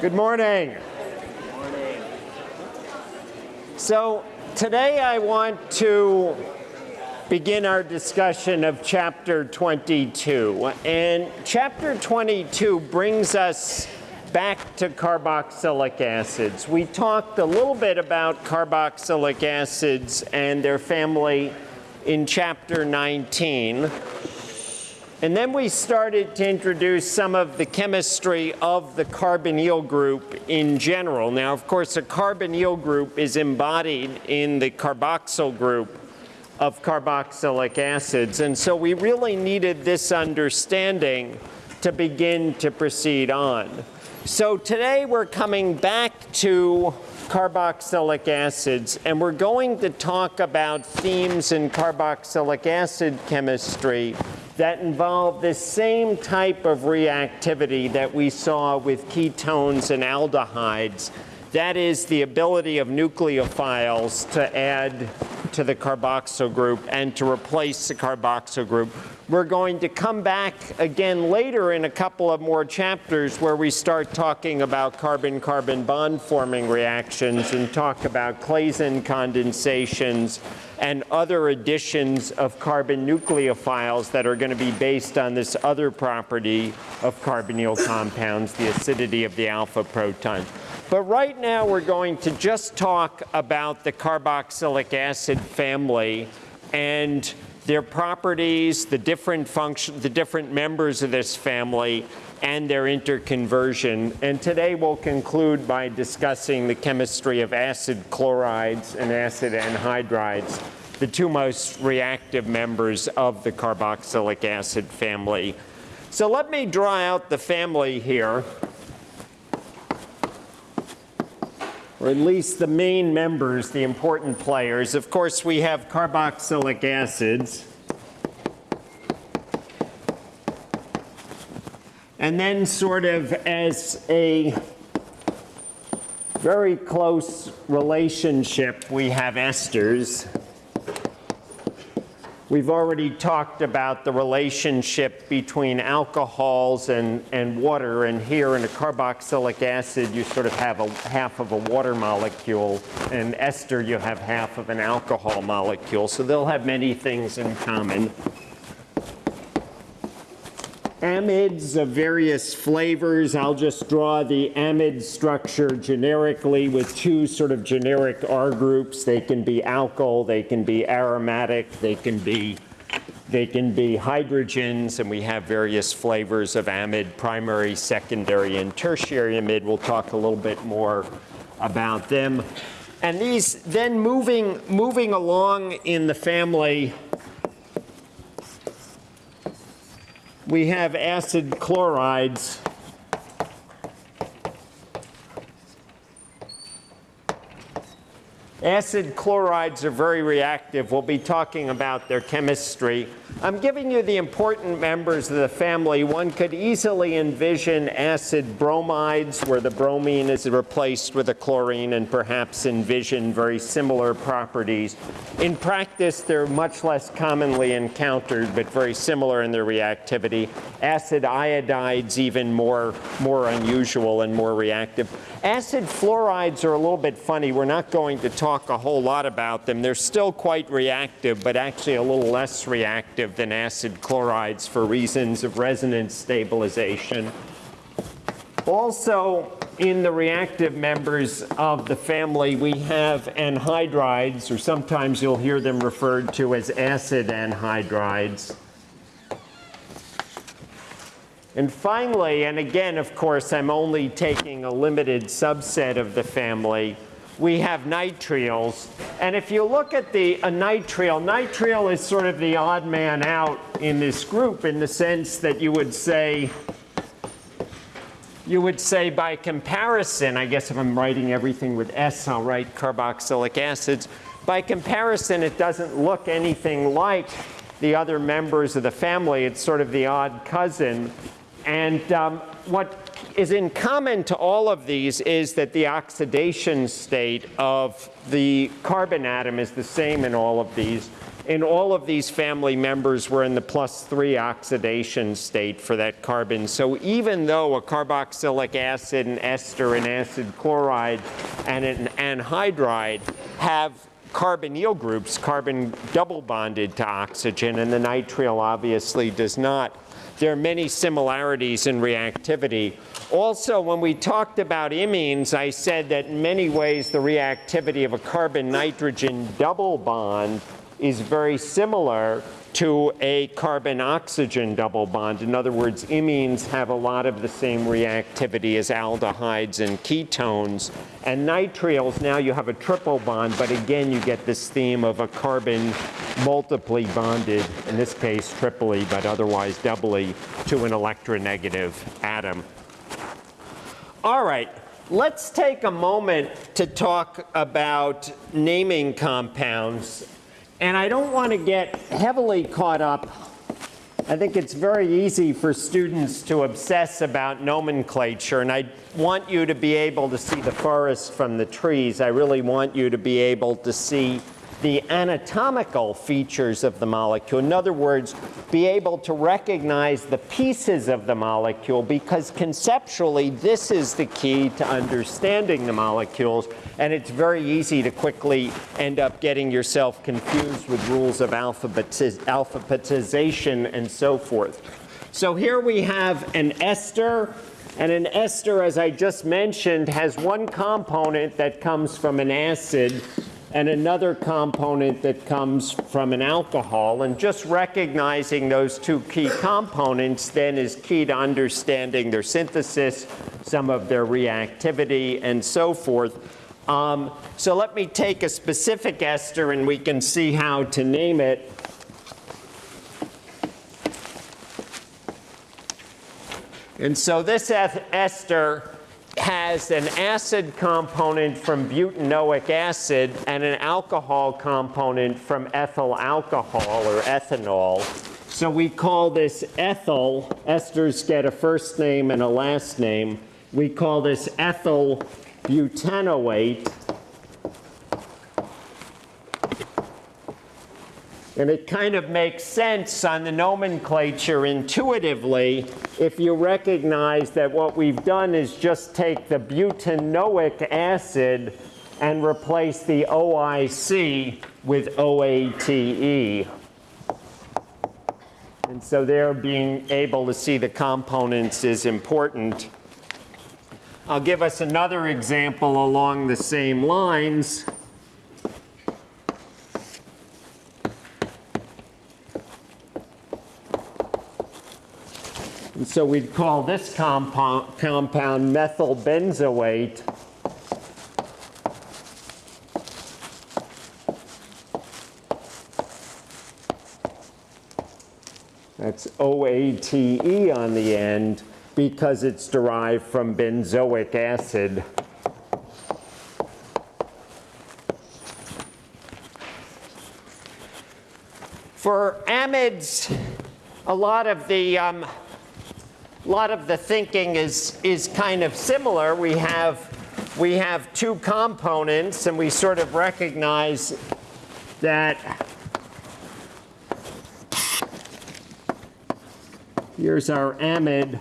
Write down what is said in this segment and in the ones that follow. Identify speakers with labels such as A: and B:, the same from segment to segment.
A: Good morning. So today I want to begin our discussion of chapter 22. And chapter 22 brings us back to carboxylic acids. We talked a little bit about carboxylic acids and their family in chapter 19. And then we started to introduce some of the chemistry of the carbonyl group in general. Now, of course, a carbonyl group is embodied in the carboxyl group of carboxylic acids. And so we really needed this understanding to begin to proceed on. So today we're coming back to carboxylic acids, and we're going to talk about themes in carboxylic acid chemistry that involve the same type of reactivity that we saw with ketones and aldehydes. That is the ability of nucleophiles to add to the carboxyl group and to replace the carboxyl group. We're going to come back again later in a couple of more chapters where we start talking about carbon-carbon bond forming reactions and talk about Claisen condensations and other additions of carbon nucleophiles that are going to be based on this other property of carbonyl compounds, the acidity of the alpha proton. But right now we're going to just talk about the carboxylic acid family and their properties, the different function, the different members of this family, and their interconversion. And today we'll conclude by discussing the chemistry of acid chlorides and acid anhydrides, the two most reactive members of the carboxylic acid family. So let me draw out the family here. Or at least the main members, the important players. Of course, we have carboxylic acids. And then sort of as a very close relationship, we have esters. We've already talked about the relationship between alcohols and, and water, and here in a carboxylic acid, you sort of have a half of a water molecule, and ester, you have half of an alcohol molecule. So they'll have many things in common amides of various flavors. I'll just draw the amide structure generically with two sort of generic R groups. They can be alkyl, they can be aromatic, they can be they can be hydrogens, and we have various flavors of amide, primary, secondary, and tertiary amide. We'll talk a little bit more about them. And these, then moving, moving along in the family, we have acid chlorides. Acid chlorides are very reactive. We'll be talking about their chemistry. I'm giving you the important members of the family. One could easily envision acid bromides where the bromine is replaced with a chlorine and perhaps envision very similar properties. In practice, they're much less commonly encountered, but very similar in their reactivity. Acid iodides even more, more unusual and more reactive. Acid fluorides are a little bit funny. We're not going to talk a whole lot about them. They're still quite reactive, but actually a little less reactive than acid chlorides for reasons of resonance stabilization. Also, in the reactive members of the family, we have anhydrides, or sometimes you'll hear them referred to as acid anhydrides. And finally, and again, of course, I'm only taking a limited subset of the family, we have nitriles. And if you look at the a nitrile, nitril is sort of the odd man out in this group in the sense that you would say, you would say by comparison, I guess if I'm writing everything with S, I'll write carboxylic acids. By comparison, it doesn't look anything like the other members of the family. It's sort of the odd cousin. And um, what is in common to all of these is that the oxidation state of the carbon atom is the same in all of these. in all of these family members, we're in the plus three oxidation state for that carbon. So even though a carboxylic acid, an ester, an acid chloride, and an anhydride have carbonyl groups, carbon double bonded to oxygen, and the nitrile obviously does not, there are many similarities in reactivity. Also, when we talked about imines, I said that in many ways the reactivity of a carbon-nitrogen double bond is very similar to a carbon-oxygen double bond. In other words, imines have a lot of the same reactivity as aldehydes and ketones. And nitriles, now you have a triple bond, but again, you get this theme of a carbon multiply bonded, in this case triply, but otherwise doubly, to an electronegative atom. All right, let's take a moment to talk about naming compounds. And I don't want to get heavily caught up. I think it's very easy for students to obsess about nomenclature, and I want you to be able to see the forest from the trees. I really want you to be able to see the anatomical features of the molecule. In other words, be able to recognize the pieces of the molecule because conceptually this is the key to understanding the molecules and it's very easy to quickly end up getting yourself confused with rules of alphabetiz alphabetization and so forth. So here we have an ester and an ester, as I just mentioned, has one component that comes from an acid and another component that comes from an alcohol. And just recognizing those two key components then is key to understanding their synthesis, some of their reactivity, and so forth. Um, so let me take a specific ester and we can see how to name it. And so this ester has an acid component from butanoic acid and an alcohol component from ethyl alcohol or ethanol. So we call this ethyl, esters get a first name and a last name. We call this ethyl butanoate. And it kind of makes sense on the nomenclature intuitively if you recognize that what we've done is just take the butanoic acid and replace the OIC with OATE. And so there being able to see the components is important. I'll give us another example along the same lines. So we'd call this compound, compound methyl benzoate. That's OATE on the end because it's derived from benzoic acid. For amides, a lot of the um, a lot of the thinking is, is kind of similar. We have, we have two components, and we sort of recognize that here's our amide.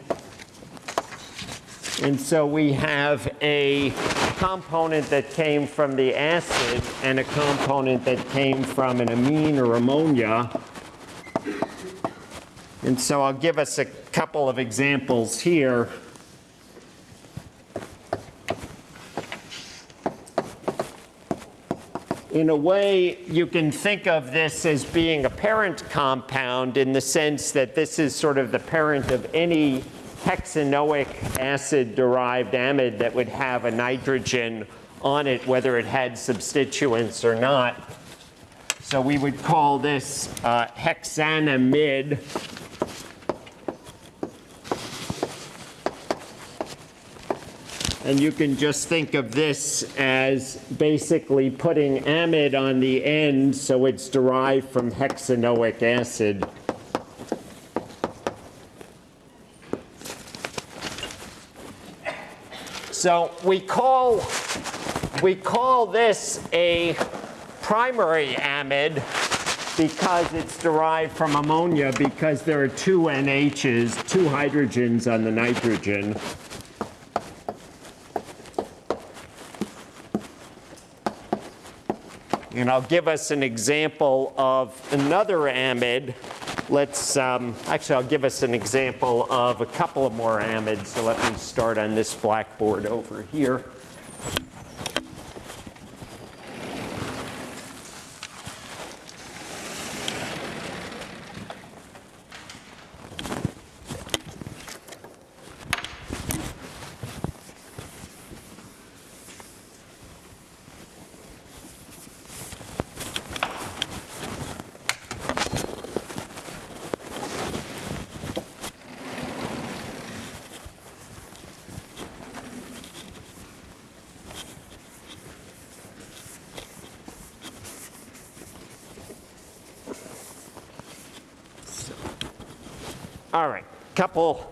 A: And so we have a component that came from the acid and a component that came from an amine or ammonia. And so I'll give us a couple of examples here. In a way, you can think of this as being a parent compound in the sense that this is sort of the parent of any hexanoic acid-derived amide that would have a nitrogen on it, whether it had substituents or not. So we would call this uh, hexanamide. And you can just think of this as basically putting amide on the end so it's derived from hexanoic acid. So we call, we call this a primary amide because it's derived from ammonia because there are two NHs, two hydrogens on the nitrogen. And I'll give us an example of another amide. Let's, um, actually, I'll give us an example of a couple of more amides. So let me start on this blackboard over here. All right, couple,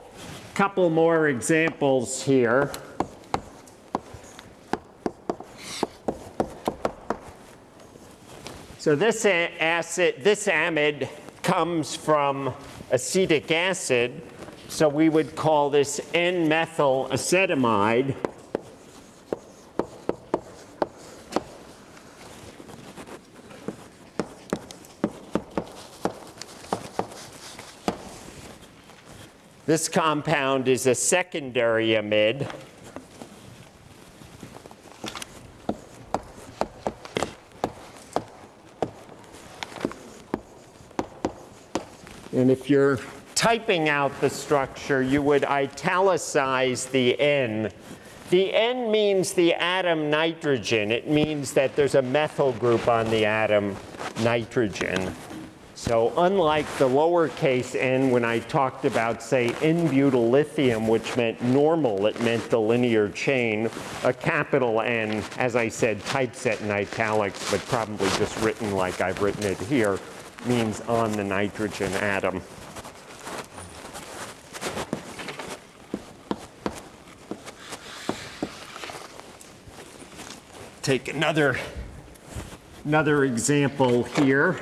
A: couple more examples here. So this acid, this amide comes from acetic acid, so we would call this N-methyl acetamide. This compound is a secondary amide. And if you're typing out the structure, you would italicize the N. The N means the atom nitrogen. It means that there's a methyl group on the atom nitrogen. So unlike the lowercase n when I talked about, say, n-butyl lithium, which meant normal, it meant the linear chain, a capital N, as I said, typeset in italics, but probably just written like I've written it here, means on the nitrogen atom. Take another, another example here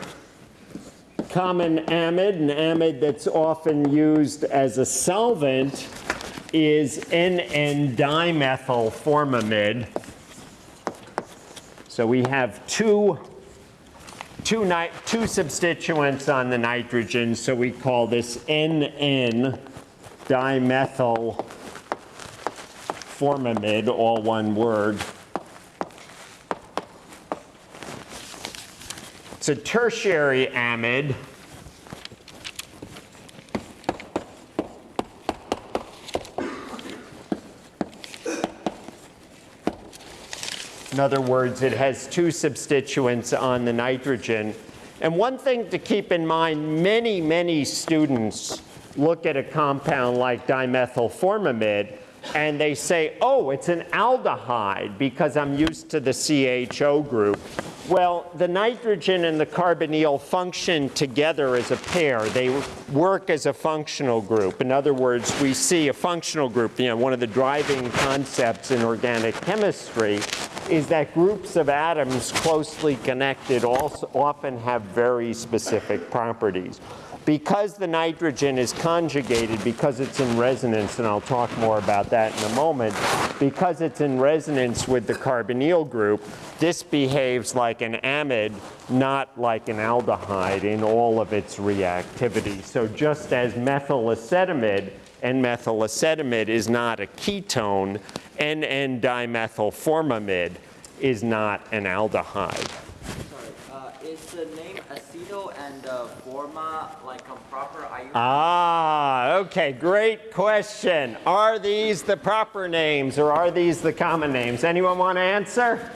A: common amide, an amide that's often used as a solvent, is NN-dimethyl formamide. So we have two, two, two substituents on the nitrogen, so we call this NN-dimethyl formamide, all one word. It's a tertiary amide. In other words, it has two substituents on the nitrogen. And one thing to keep in mind, many, many students look at a compound like dimethylformamide and they say, oh, it's an aldehyde because I'm used to the CHO group. Well, the nitrogen and the carbonyl function together as a pair. They work as a functional group. In other words, we see a functional group, you know, one of the driving concepts in organic chemistry is that groups of atoms closely connected also often have very specific properties. Because the nitrogen is conjugated, because it's in resonance, and I'll talk more about that in a moment, because it's in resonance with the carbonyl group, this behaves like an amide, not like an aldehyde in all of its reactivity. So just as methyl acetamide and methyl acetamide is not a ketone, NN-dimethylformamide is not an aldehyde.
B: Sorry, uh, is the name aceto and uh, forma like a proper IUPAC?
A: Ah, okay, great question. Are these the proper names or are these the common names? Anyone want to answer?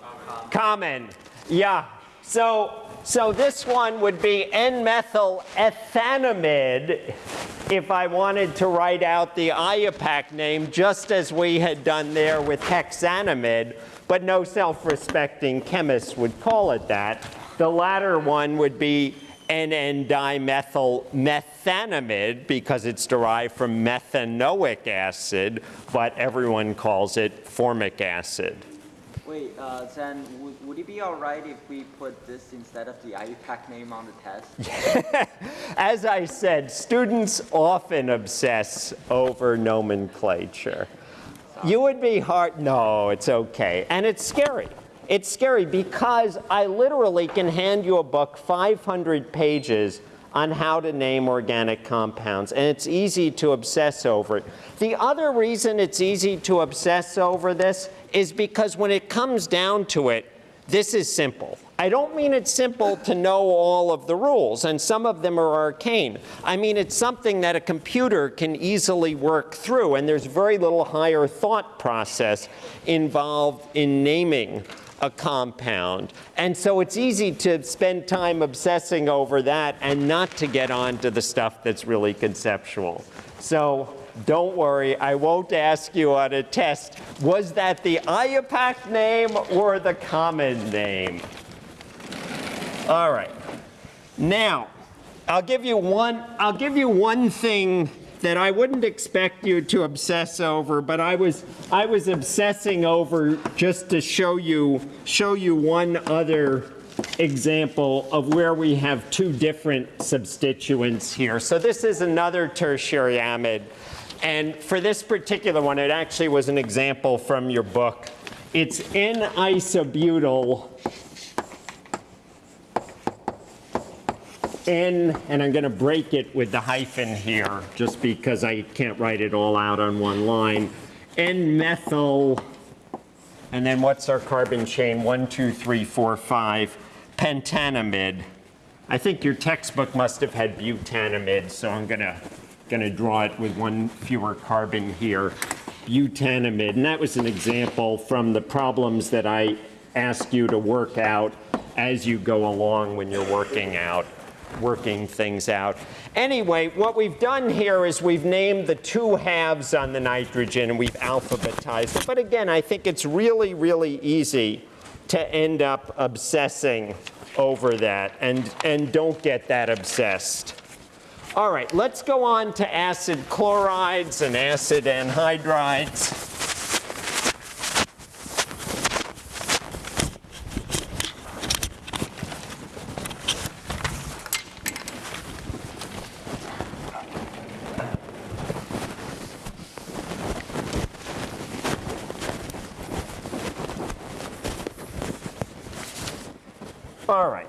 A: Common. common. Yeah. So, so this one would be N-methyl ethanamide if I wanted to write out the IUPAC name just as we had done there with hexanamide, but no self-respecting chemist would call it that. The latter one would be NN-dimethyl methanamide because it's derived from methanoic acid, but everyone calls it formic acid.
B: Wait, uh, then would, would it be alright if we put this instead of the IUPAC name on the test?
A: As I said, students often obsess over nomenclature. You would be hard, no, it's okay. And it's scary. It's scary because I literally can hand you a book, 500 pages, on how to name organic compounds, and it's easy to obsess over it. The other reason it's easy to obsess over this is because when it comes down to it, this is simple. I don't mean it's simple to know all of the rules, and some of them are arcane. I mean it's something that a computer can easily work through, and there's very little higher thought process involved in naming a compound. And so it's easy to spend time obsessing over that and not to get on to the stuff that's really conceptual. So don't worry, I won't ask you on a test, was that the IUPAC name or the common name? All right. Now, I'll give you one, I'll give you one thing that I wouldn't expect you to obsess over, but I was, I was obsessing over just to show you, show you one other example of where we have two different substituents here. So this is another tertiary amide. And for this particular one, it actually was an example from your book. It's N-isobutyl N, and I'm going to break it with the hyphen here, just because I can't write it all out on one line. N-methyl, and then what's our carbon chain? One, two, three, four, five. Pentanamide. I think your textbook must have had butanamide, so I'm going to going to draw it with one fewer carbon here. Butanamide, and that was an example from the problems that I ask you to work out as you go along when you're working out working things out. Anyway, what we've done here is we've named the two halves on the nitrogen and we've alphabetized it. But again, I think it's really, really easy to end up obsessing over that and, and don't get that obsessed. All right, let's go on to acid chlorides and acid anhydrides. All right.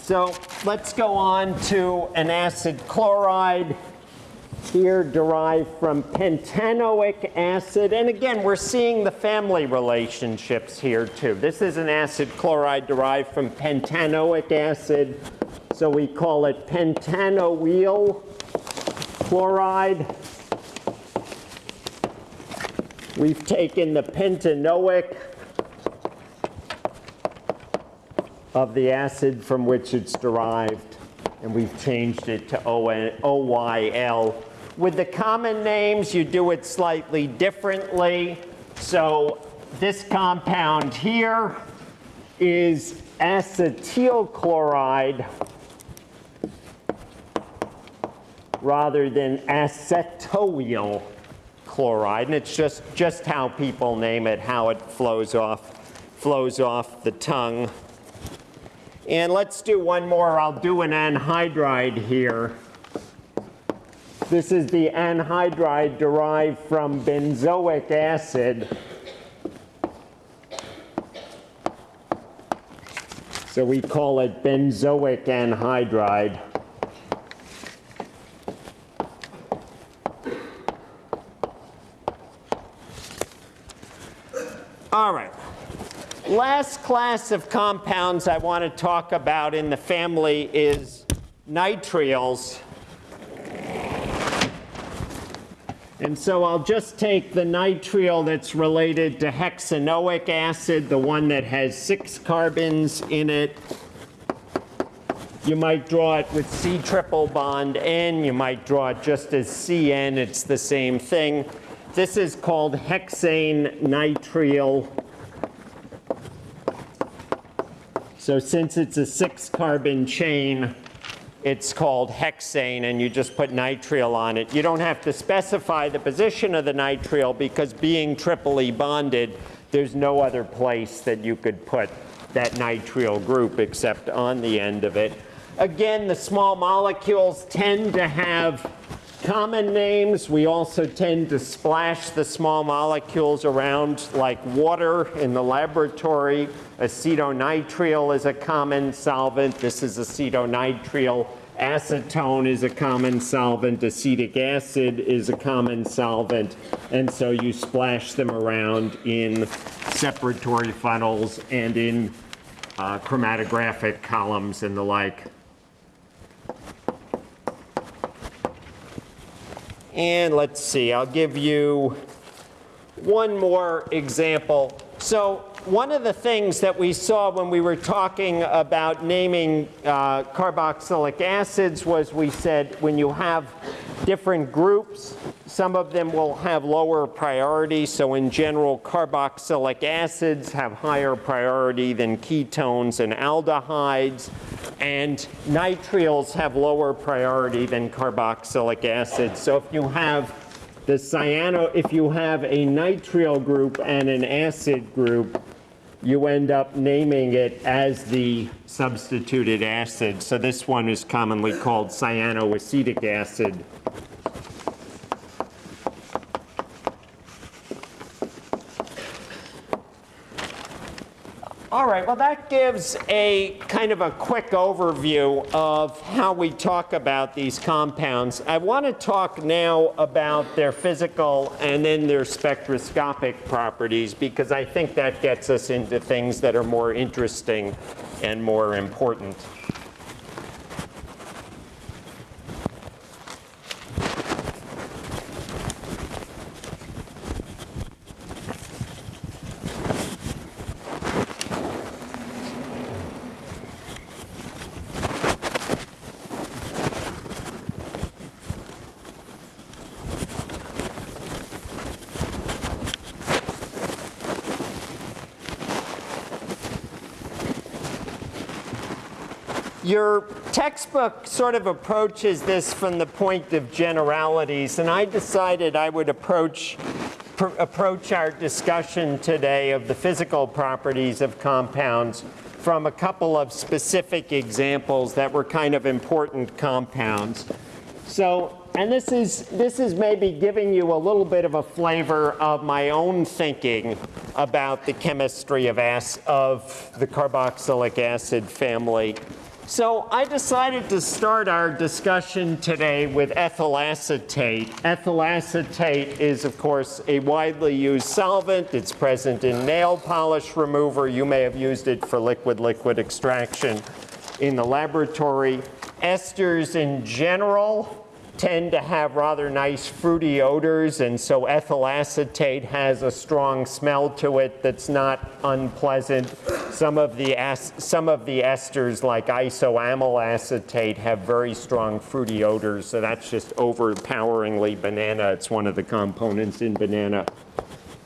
A: So let's go on to an acid chloride here derived from pentanoic acid. And again, we're seeing the family relationships here too. This is an acid chloride derived from pentanoic acid. So we call it pentanoyl chloride. We've taken the pentanoic of the acid from which it's derived, and we've changed it to OYL. With the common names, you do it slightly differently. So this compound here is acetyl chloride rather than acetoyl chloride. And it's just, just how people name it, how it flows off, flows off the tongue. And let's do one more. I'll do an anhydride here. This is the anhydride derived from benzoic acid. So we call it benzoic anhydride. All right. Last class of compounds I want to talk about in the family is nitriles. And so I'll just take the nitrile that's related to hexanoic acid, the one that has six carbons in it. You might draw it with C triple bond N. You might draw it just as CN. It's the same thing. This is called hexane nitrile. So since it's a six carbon chain, it's called hexane and you just put nitrile on it. You don't have to specify the position of the nitrile because being triply bonded, there's no other place that you could put that nitrile group except on the end of it. Again, the small molecules tend to have common names. We also tend to splash the small molecules around like water in the laboratory. Acetonitrile is a common solvent. This is acetonitrile. Acetone is a common solvent. Acetic acid is a common solvent. And so you splash them around in separatory funnels and in uh, chromatographic columns and the like. And let's see, I'll give you one more example. So one of the things that we saw when we were talking about naming uh, carboxylic acids was we said when you have different groups, some of them will have lower priority. So in general, carboxylic acids have higher priority than ketones and aldehydes. And nitriles have lower priority than carboxylic acids. So if you have the cyano, if you have a nitrile group and an acid group, you end up naming it as the substituted acid. So this one is commonly called cyanoacetic acid. All right, well, that gives a kind of a quick overview of how we talk about these compounds. I want to talk now about their physical and then their spectroscopic properties because I think that gets us into things that are more interesting and more important. Your textbook sort of approaches this from the point of generalities, and I decided I would approach, approach our discussion today of the physical properties of compounds from a couple of specific examples that were kind of important compounds. So, and this is, this is maybe giving you a little bit of a flavor of my own thinking about the chemistry of, of the carboxylic acid family. So I decided to start our discussion today with ethyl acetate. Ethyl acetate is, of course, a widely used solvent. It's present in nail polish remover. You may have used it for liquid-liquid extraction in the laboratory. Esters in general tend to have rather nice fruity odors, and so ethyl acetate has a strong smell to it that's not unpleasant. Some of the, some of the esters, like isoamyl acetate, have very strong fruity odors, so that's just overpoweringly banana. It's one of the components in banana.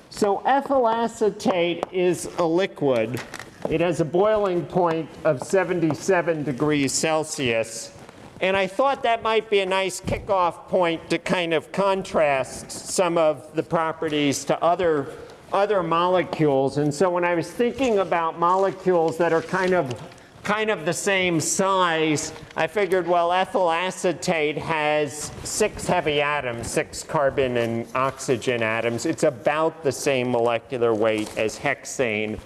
A: So ethyl acetate is a liquid. It has a boiling point of 77 degrees Celsius. And I thought that might be a nice kickoff point to kind of contrast some of the properties to other, other molecules. And so when I was thinking about molecules that are kind of kind of the same size, I figured, well, ethyl acetate has six heavy atoms, six carbon and oxygen atoms. It's about the same molecular weight as hexane.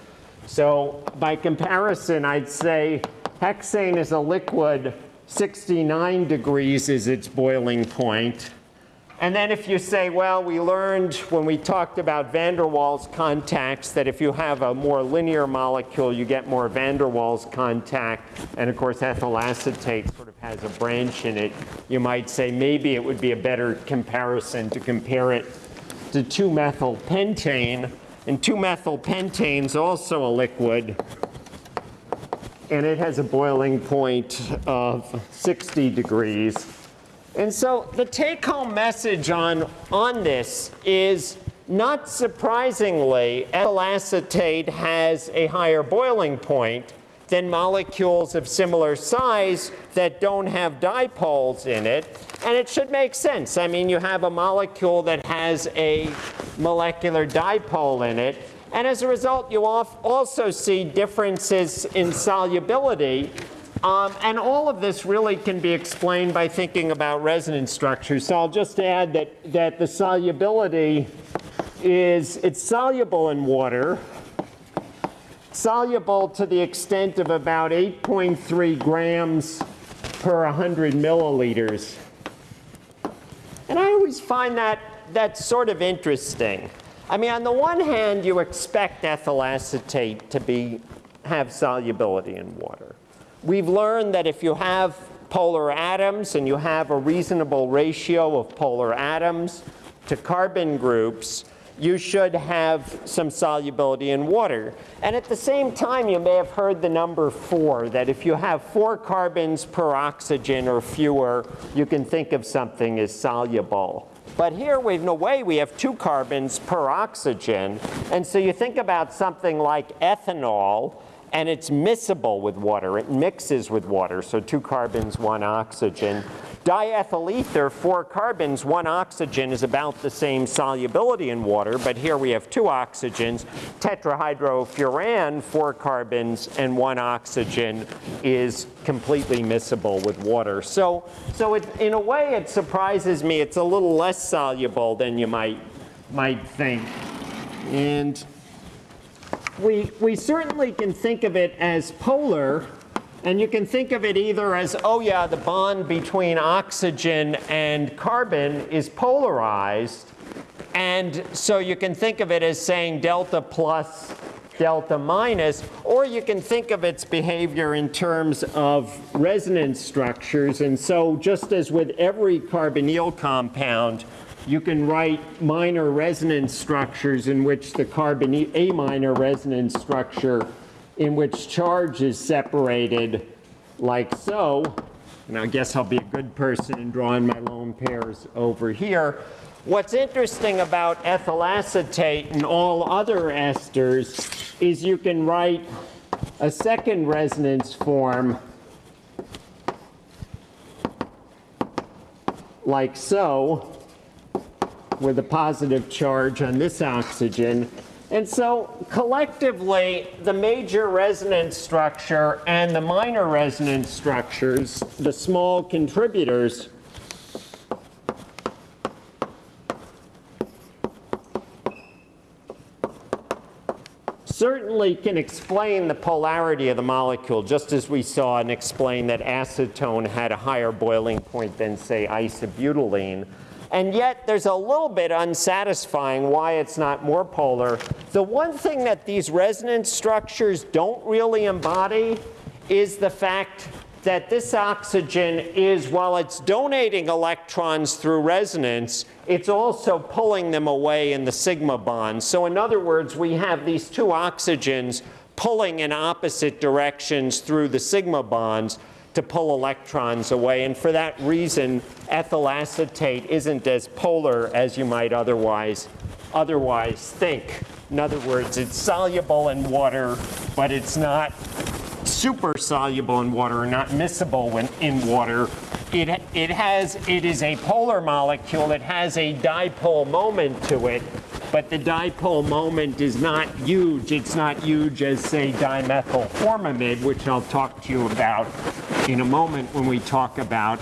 A: So by comparison, I'd say hexane is a liquid 69 degrees is its boiling point. And then if you say, well, we learned when we talked about van der Waals contacts that if you have a more linear molecule, you get more van der Waals contact. And of course, ethyl acetate sort of has a branch in it. You might say maybe it would be a better comparison to compare it to 2-methylpentane. And 2-methylpentane is also a liquid and it has a boiling point of 60 degrees. And so the take-home message on, on this is, not surprisingly, ethyl acetate has a higher boiling point, than molecules of similar size that don't have dipoles in it. And it should make sense. I mean, you have a molecule that has a molecular dipole in it. And as a result, you also see differences in solubility. Um, and all of this really can be explained by thinking about resonance structures. So I'll just add that, that the solubility is, it's soluble in water, soluble to the extent of about 8.3 grams per 100 milliliters. And I always find that, that sort of interesting. I mean, on the one hand, you expect ethyl acetate to be, have solubility in water. We've learned that if you have polar atoms and you have a reasonable ratio of polar atoms to carbon groups, you should have some solubility in water. And at the same time, you may have heard the number four, that if you have four carbons per oxygen or fewer, you can think of something as soluble. But here, we, in a way, we have two carbons per oxygen. And so you think about something like ethanol, and it's miscible with water. It mixes with water, so two carbons, one oxygen. Diethyl ether, four carbons, one oxygen is about the same solubility in water, but here we have two oxygens. Tetrahydrofuran, four carbons and one oxygen is completely miscible with water. So, so it, in a way, it surprises me. It's a little less soluble than you might, might think. And we, we certainly can think of it as polar, and you can think of it either as, oh yeah, the bond between oxygen and carbon is polarized. And so you can think of it as saying delta plus, delta minus, or you can think of its behavior in terms of resonance structures. And so just as with every carbonyl compound, you can write minor resonance structures in which the carbon, a minor resonance structure in which charge is separated like so. And I guess I'll be a good person in drawing my lone pairs over here. What's interesting about ethyl acetate and all other esters is you can write a second resonance form like so with a positive charge on this oxygen and so collectively, the major resonance structure and the minor resonance structures, the small contributors, certainly can explain the polarity of the molecule, just as we saw and explain that acetone had a higher boiling point than, say, isobutylene. And yet there's a little bit unsatisfying why it's not more polar. The one thing that these resonance structures don't really embody is the fact that this oxygen is, while it's donating electrons through resonance, it's also pulling them away in the sigma bond. So in other words, we have these two oxygens pulling in opposite directions through the sigma bonds to pull electrons away. And for that reason, ethyl acetate isn't as polar as you might otherwise, otherwise think. In other words, it's soluble in water, but it's not super soluble in water or not miscible when in water. It, it, has, it is a polar molecule. It has a dipole moment to it, but the dipole moment is not huge. It's not huge as, say, dimethyl formamide, which I'll talk to you about in a moment when we talk about,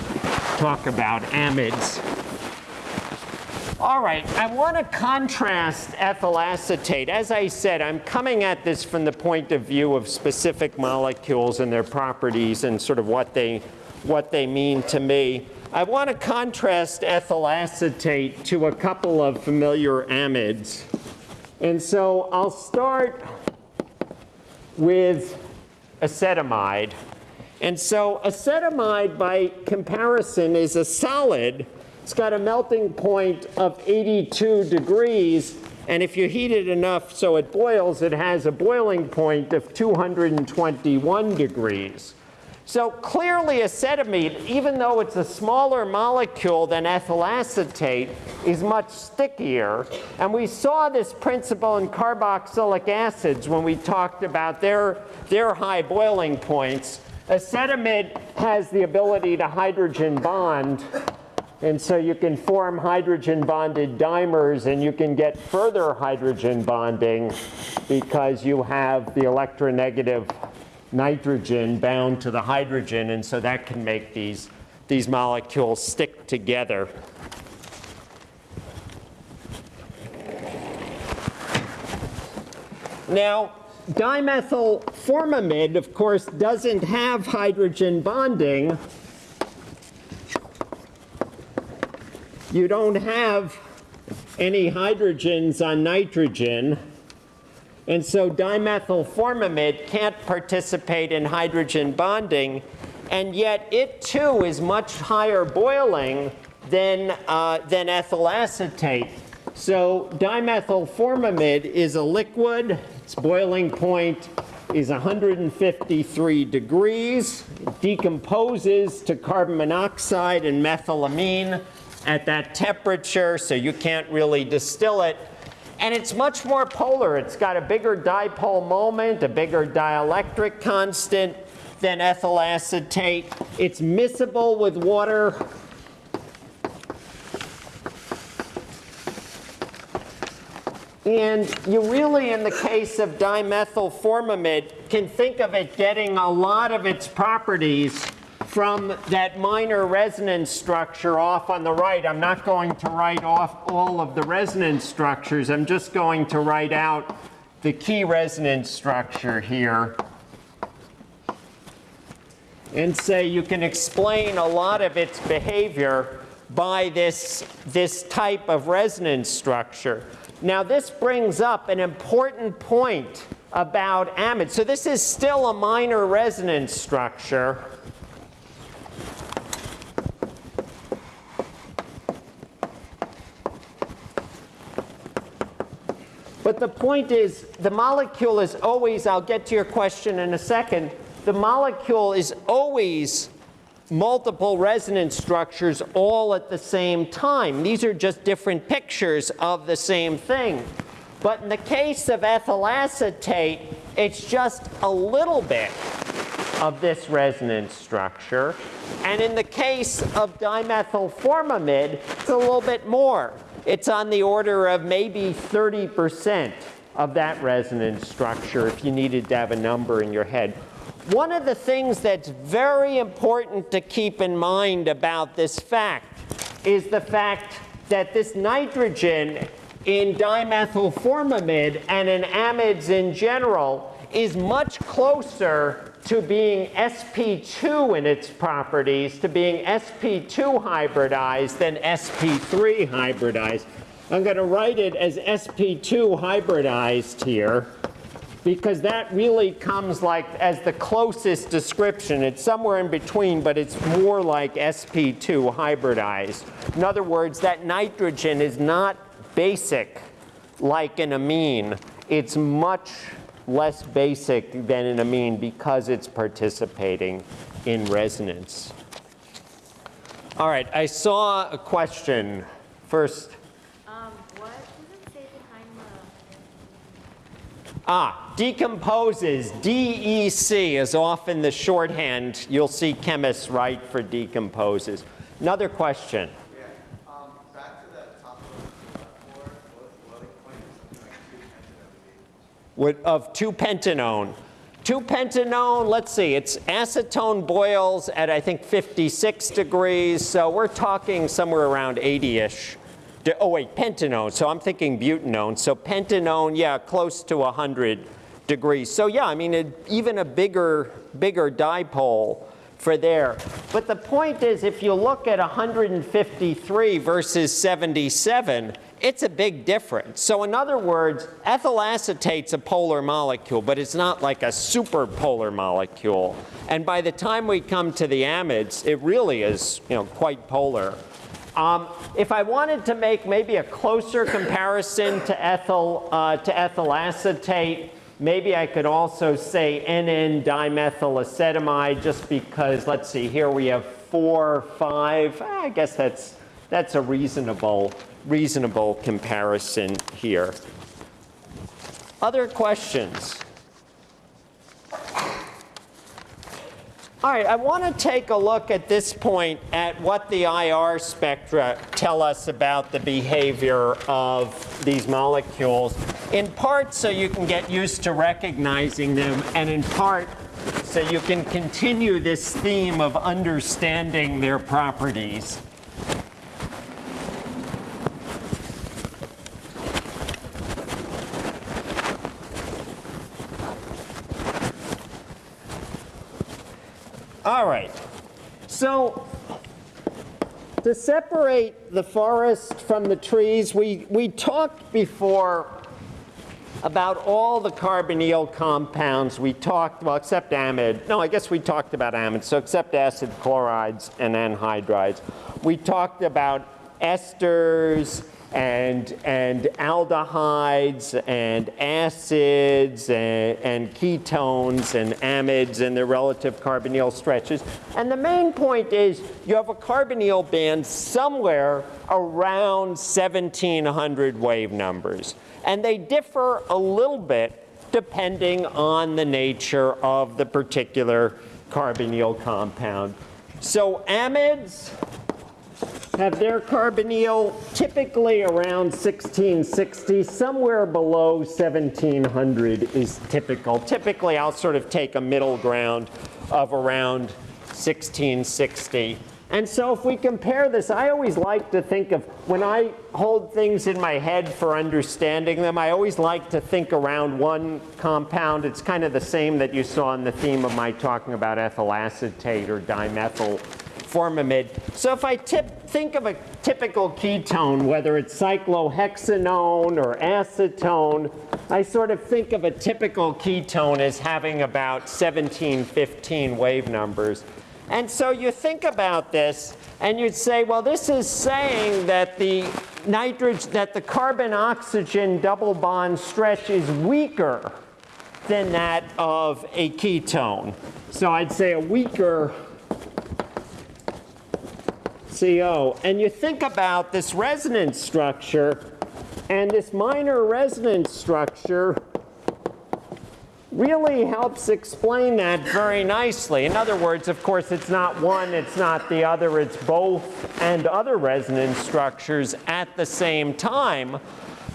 A: talk about amides. All right, I want to contrast ethyl acetate. As I said, I'm coming at this from the point of view of specific molecules and their properties and sort of what they, what they mean to me. I want to contrast ethyl acetate to a couple of familiar amides. And so I'll start with acetamide. And so acetamide, by comparison, is a solid. It's got a melting point of 82 degrees. And if you heat it enough so it boils, it has a boiling point of 221 degrees. So clearly acetamide, even though it's a smaller molecule than ethyl acetate, is much stickier. And we saw this principle in carboxylic acids when we talked about their, their high boiling points. Acetamide has the ability to hydrogen bond and so you can form hydrogen bonded dimers and you can get further hydrogen bonding because you have the electronegative nitrogen bound to the hydrogen and so that can make these, these molecules stick together. Now, dimethyl formamide, of course, doesn't have hydrogen bonding. You don't have any hydrogens on nitrogen. And so dimethyl formamide can't participate in hydrogen bonding. And yet it too is much higher boiling than, uh, than ethyl acetate. So dimethyl formamide is a liquid. Its boiling point is 153 degrees. It decomposes to carbon monoxide and methylamine at that temperature, so you can't really distill it. And it's much more polar. It's got a bigger dipole moment, a bigger dielectric constant than ethyl acetate. It's miscible with water. And you really, in the case of dimethyl formamide, can think of it getting a lot of its properties from that minor resonance structure off on the right. I'm not going to write off all of the resonance structures. I'm just going to write out the key resonance structure here and say you can explain a lot of its behavior by this, this type of resonance structure. Now this brings up an important point about amide. So this is still a minor resonance structure. But the point is, the molecule is always, I'll get to your question in a second, the molecule is always multiple resonance structures all at the same time. These are just different pictures of the same thing. But in the case of ethyl acetate, it's just a little bit of this resonance structure. And in the case of dimethyl formamide, it's a little bit more. It's on the order of maybe 30% of that resonance structure if you needed to have a number in your head. One of the things that's very important to keep in mind about this fact is the fact that this nitrogen in dimethyl formamide and in amides in general is much closer to being sp2 in its properties, to being sp2 hybridized than sp3 hybridized. I'm going to write it as sp2 hybridized here because that really comes like as the closest description. It's somewhere in between, but it's more like sp2 hybridized. In other words, that nitrogen is not basic like an amine. It's much less basic than an amine because it's participating in resonance. All right, I saw a question first.
C: Um, what does it say behind the?
A: Ah, decomposes, DEC is often the shorthand you'll see chemists write for decomposes. Another question.
D: Yeah, um, back to that top of the floor, what, what point is something like two pentanone?
A: Of 2-pentanone. 2-pentanone, let's see, it's acetone boils at I think 56 degrees, so we're talking somewhere around 80-ish. Oh wait, pentanone, so I'm thinking butanone. So pentanone, yeah, close to 100 degrees. So yeah, I mean, it- even a bigger, bigger dipole for there. But the point is, if you look at 153 versus 77, it's a big difference. So in other words, ethyl acetate's a polar molecule, but it's not like a super polar molecule. And by the time we come to the amides, it really is, you know, quite polar. Um, if I wanted to make maybe a closer comparison to ethyl, uh, to ethyl acetate, Maybe I could also say NN dimethylacetamide just because, let's see, here we have four, five. Ah, I guess that's, that's a reasonable, reasonable comparison here. Other questions? All right, I want to take a look at this point at what the IR spectra tell us about the behavior of these molecules, in part so you can get used to recognizing them, and in part so you can continue this theme of understanding their properties. All right. So to separate the forest from the trees, we, we talked before about all the carbonyl compounds. We talked, well, except amide. No, I guess we talked about amide. So except acid chlorides and anhydrides. We talked about esters and, and aldehydes and acids and, and ketones and amides and their relative carbonyl stretches. And the main point is you have a carbonyl band somewhere around 1700 wave numbers. And they differ a little bit depending on the nature of the particular carbonyl compound. So amides have their carbonyl typically around 1660, somewhere below 1700 is typical. Typically, I'll sort of take a middle ground of around 1660. And so if we compare this, I always like to think of, when I hold things in my head for understanding them, I always like to think around one compound. It's kind of the same that you saw in the theme of my talking about ethyl acetate or dimethyl formamide. So if I tip, think of a typical ketone, whether it's cyclohexanone or acetone, I sort of think of a typical ketone as having about 17, 15 wave numbers. And so you think about this and you'd say, well, this is saying that the nitrogen, that the carbon oxygen double bond stretch is weaker than that of a ketone. So I'd say a weaker CO. And you think about this resonance structure, and this minor resonance structure really helps explain that very nicely. In other words, of course, it's not one, it's not the other, it's both and other resonance structures at the same time.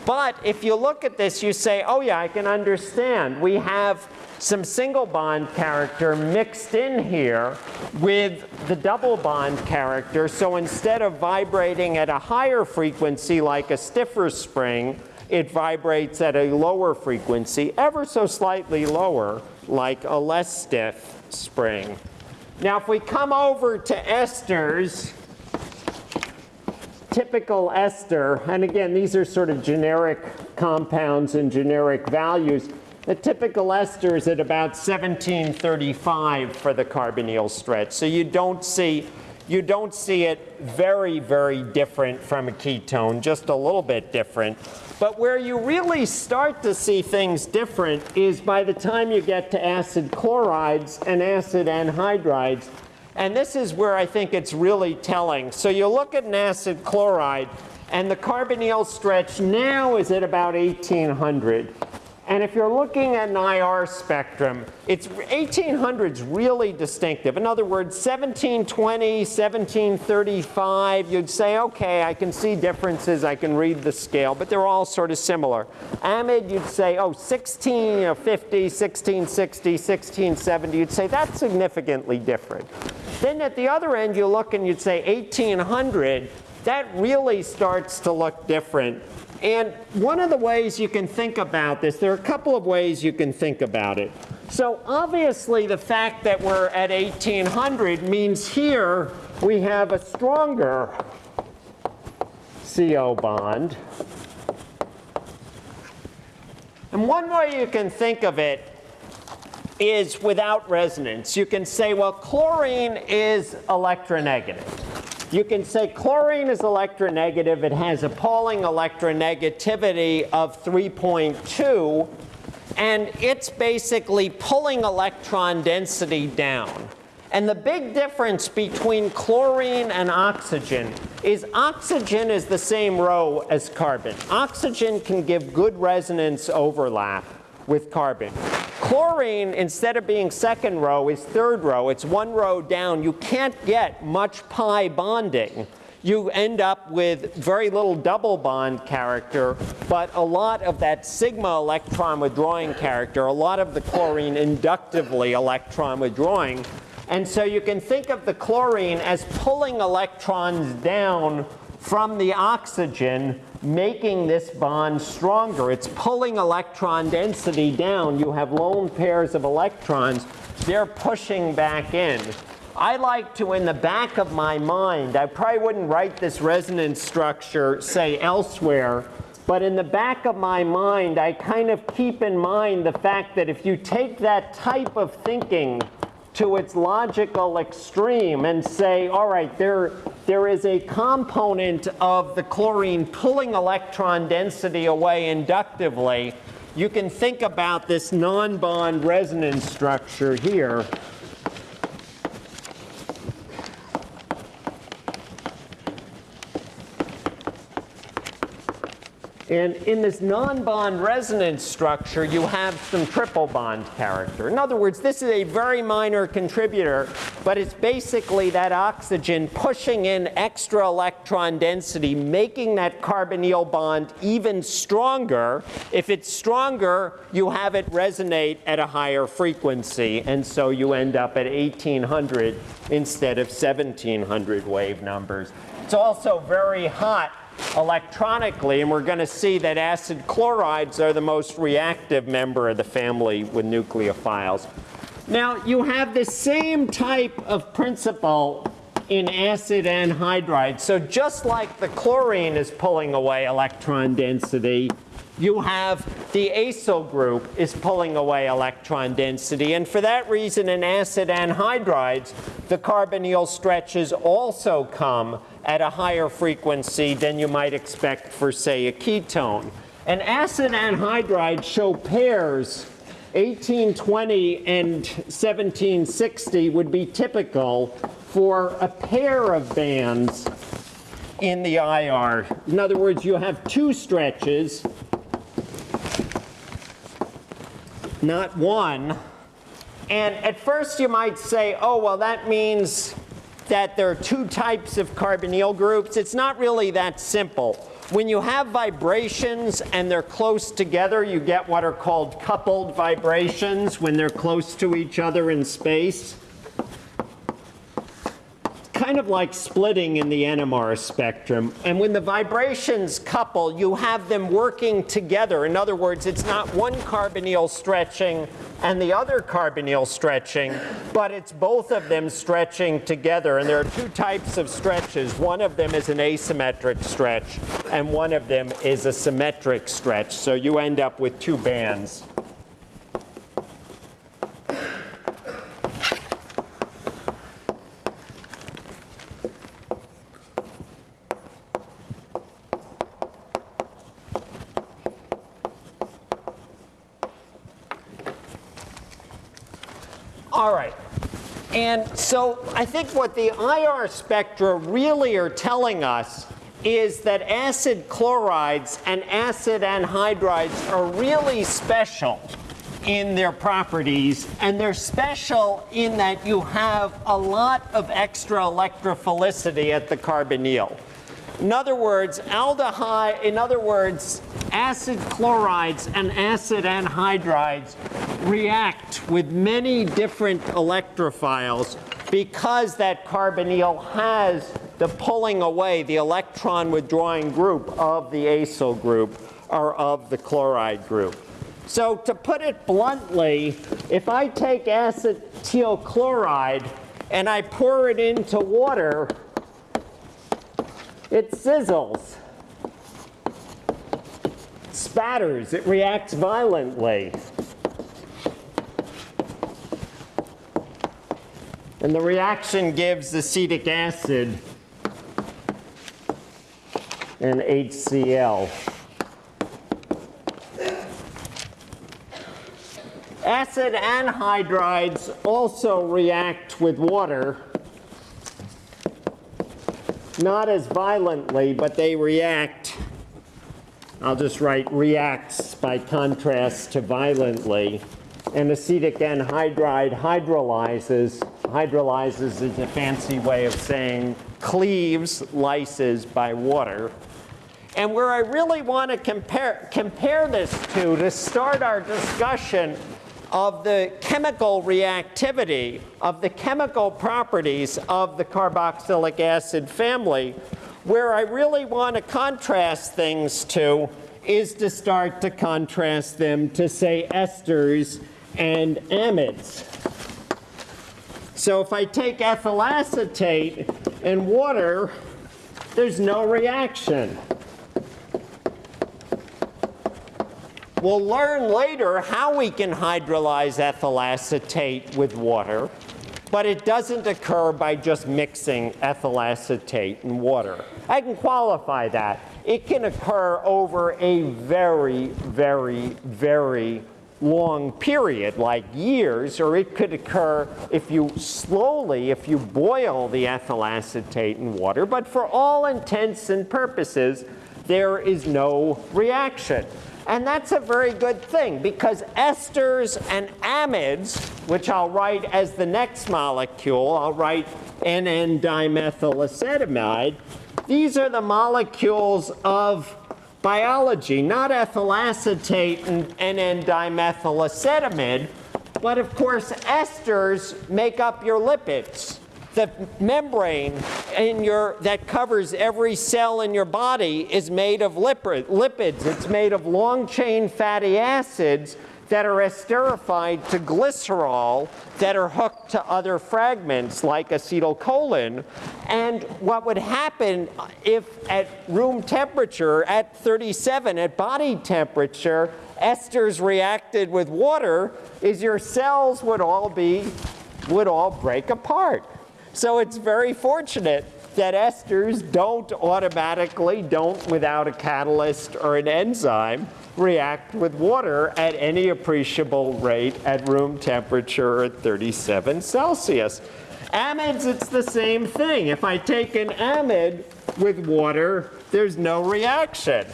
A: But if you look at this, you say, oh yeah, I can understand. We have some single bond character mixed in here with the double bond character. So instead of vibrating at a higher frequency like a stiffer spring, it vibrates at a lower frequency, ever so slightly lower, like a less stiff spring. Now, if we come over to esters, typical ester, and again, these are sort of generic compounds and generic values. The typical ester is at about 1735 for the carbonyl stretch. So you don't see you don't see it very, very different from a ketone, just a little bit different. But where you really start to see things different is by the time you get to acid chlorides and acid anhydrides. And this is where I think it's really telling. So you look at an acid chloride, and the carbonyl stretch now is at about 1800. And if you're looking at an IR spectrum, it's 1800 is really distinctive. In other words, 1720, 1735, you'd say, okay, I can see differences, I can read the scale, but they're all sort of similar. Amide, you'd say, oh, 1650, 1660, 1670, you'd say that's significantly different. Then at the other end, you look and you'd say 1800, that really starts to look different. And one of the ways you can think about this, there are a couple of ways you can think about it. So obviously the fact that we're at 1800 means here we have a stronger CO bond. And one way you can think of it is without resonance. You can say, well, chlorine is electronegative. You can say chlorine is electronegative. It has a electronegativity of 3.2. And it's basically pulling electron density down. And the big difference between chlorine and oxygen is oxygen is the same row as carbon. Oxygen can give good resonance overlap with carbon. Chlorine, instead of being second row, is third row. It's one row down. You can't get much pi bonding. You end up with very little double bond character, but a lot of that sigma electron withdrawing character, a lot of the chlorine inductively electron withdrawing. And so you can think of the chlorine as pulling electrons down from the oxygen, making this bond stronger. It's pulling electron density down. You have lone pairs of electrons. They're pushing back in. I like to, in the back of my mind, I probably wouldn't write this resonance structure, say, elsewhere, but in the back of my mind, I kind of keep in mind the fact that if you take that type of thinking to its logical extreme and say, all right, there, there is a component of the chlorine pulling electron density away inductively, you can think about this no-bond resonance structure here. And in this no-bond resonance structure, you have some triple bond character. In other words, this is a very minor contributor, but it's basically that oxygen pushing in extra electron density, making that carbonyl bond even stronger. If it's stronger, you have it resonate at a higher frequency, and so you end up at 1800 instead of 1700 wave numbers. It's also very hot electronically, and we're going to see that acid chlorides are the most reactive member of the family with nucleophiles. Now, you have the same type of principle in acid anhydride. So just like the chlorine is pulling away electron density, you have the acyl group is pulling away electron density. And for that reason, in acid anhydrides, the carbonyl stretches also come at a higher frequency than you might expect for, say, a ketone. And acid anhydrides show pairs 1820 and 1760 would be typical for a pair of bands in the IR. In other words, you have two stretches, not one. And at first you might say, oh, well, that means that there are two types of carbonyl groups. It's not really that simple. When you have vibrations and they're close together, you get what are called coupled vibrations when they're close to each other in space kind of like splitting in the NMR spectrum. And when the vibrations couple, you have them working together. In other words, it's not one carbonyl stretching and the other carbonyl stretching, but it's both of them stretching together. And there are two types of stretches. One of them is an asymmetric stretch, and one of them is a symmetric stretch. So you end up with two bands. All right. And so I think what the IR spectra really are telling us is that acid chlorides and acid anhydrides are really special in their properties. And they're special in that you have a lot of extra electrophilicity at the carbonyl. In other words, aldehyde, in other words, acid chlorides and acid anhydrides react with many different electrophiles because that carbonyl has the pulling away, the electron withdrawing group of the acyl group or of the chloride group. So to put it bluntly, if I take acetyl chloride and I pour it into water, it sizzles, spatters, it reacts violently. And the reaction gives acetic acid and HCl. Acid anhydrides also react with water, not as violently, but they react. I'll just write reacts by contrast to violently. And acetic anhydride hydrolyzes. Hydrolyzes is a fancy way of saying cleaves lyses by water. And where I really want to compare, compare this to, to start our discussion of the chemical reactivity, of the chemical properties of the carboxylic acid family, where I really want to contrast things to is to start to contrast them to, say, esters and amides. So if I take ethyl acetate and water, there's no reaction. We'll learn later how we can hydrolyze ethyl acetate with water, but it doesn't occur by just mixing ethyl acetate and water. I can qualify that. It can occur over a very, very, very long period, like years, or it could occur if you slowly, if you boil the ethyl acetate in water, but for all intents and purposes, there is no reaction. And that's a very good thing because esters and amides, which I'll write as the next molecule, I'll write NN dimethylacetamide, these are the molecules of biology, not ethyl acetate and NN dimethylacetamide, but of course esters make up your lipids the membrane in your, that covers every cell in your body is made of lipid, lipids. It's made of long chain fatty acids that are esterified to glycerol that are hooked to other fragments like acetylcholine. And what would happen if at room temperature, at 37, at body temperature, esters reacted with water is your cells would all be, would all break apart. So it's very fortunate that esters don't automatically, don't without a catalyst or an enzyme, react with water at any appreciable rate at room temperature at 37 Celsius. Amides, it's the same thing. If I take an amide with water, there's no reaction.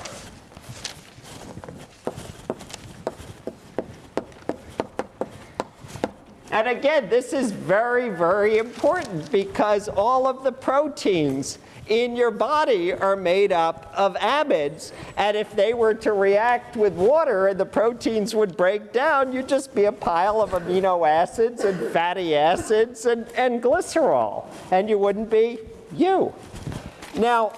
A: And again, this is very, very important because all of the proteins in your body are made up of amides. And if they were to react with water and the proteins would break down, you'd just be a pile of amino acids and fatty acids and, and glycerol. And you wouldn't be you. Now,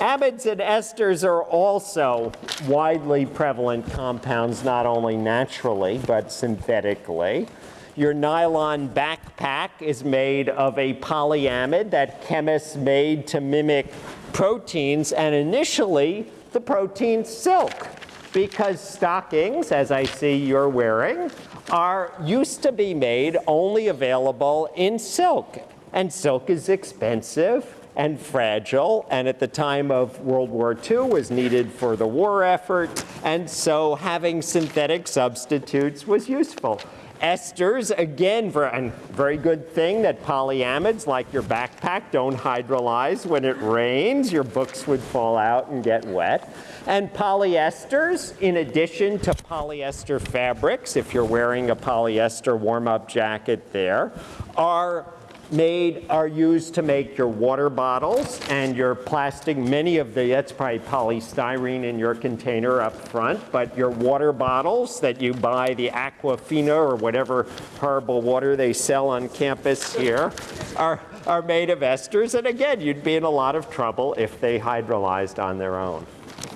A: amides and esters are also widely prevalent compounds, not only naturally, but synthetically. Your nylon backpack is made of a polyamide that chemists made to mimic proteins, and initially the protein silk, because stockings, as I see you're wearing, are used to be made only available in silk. And silk is expensive and fragile, and at the time of World War II was needed for the war effort, and so having synthetic substitutes was useful. Esters, again, a very good thing that polyamides, like your backpack, don't hydrolyze. When it rains, your books would fall out and get wet. And polyesters, in addition to polyester fabrics, if you're wearing a polyester warm-up jacket there, are made are used to make your water bottles and your plastic, many of the, that's probably polystyrene in your container up front, but your water bottles that you buy, the Aquafina or whatever horrible water they sell on campus here, are, are made of esters. And again, you'd be in a lot of trouble if they hydrolyzed on their own.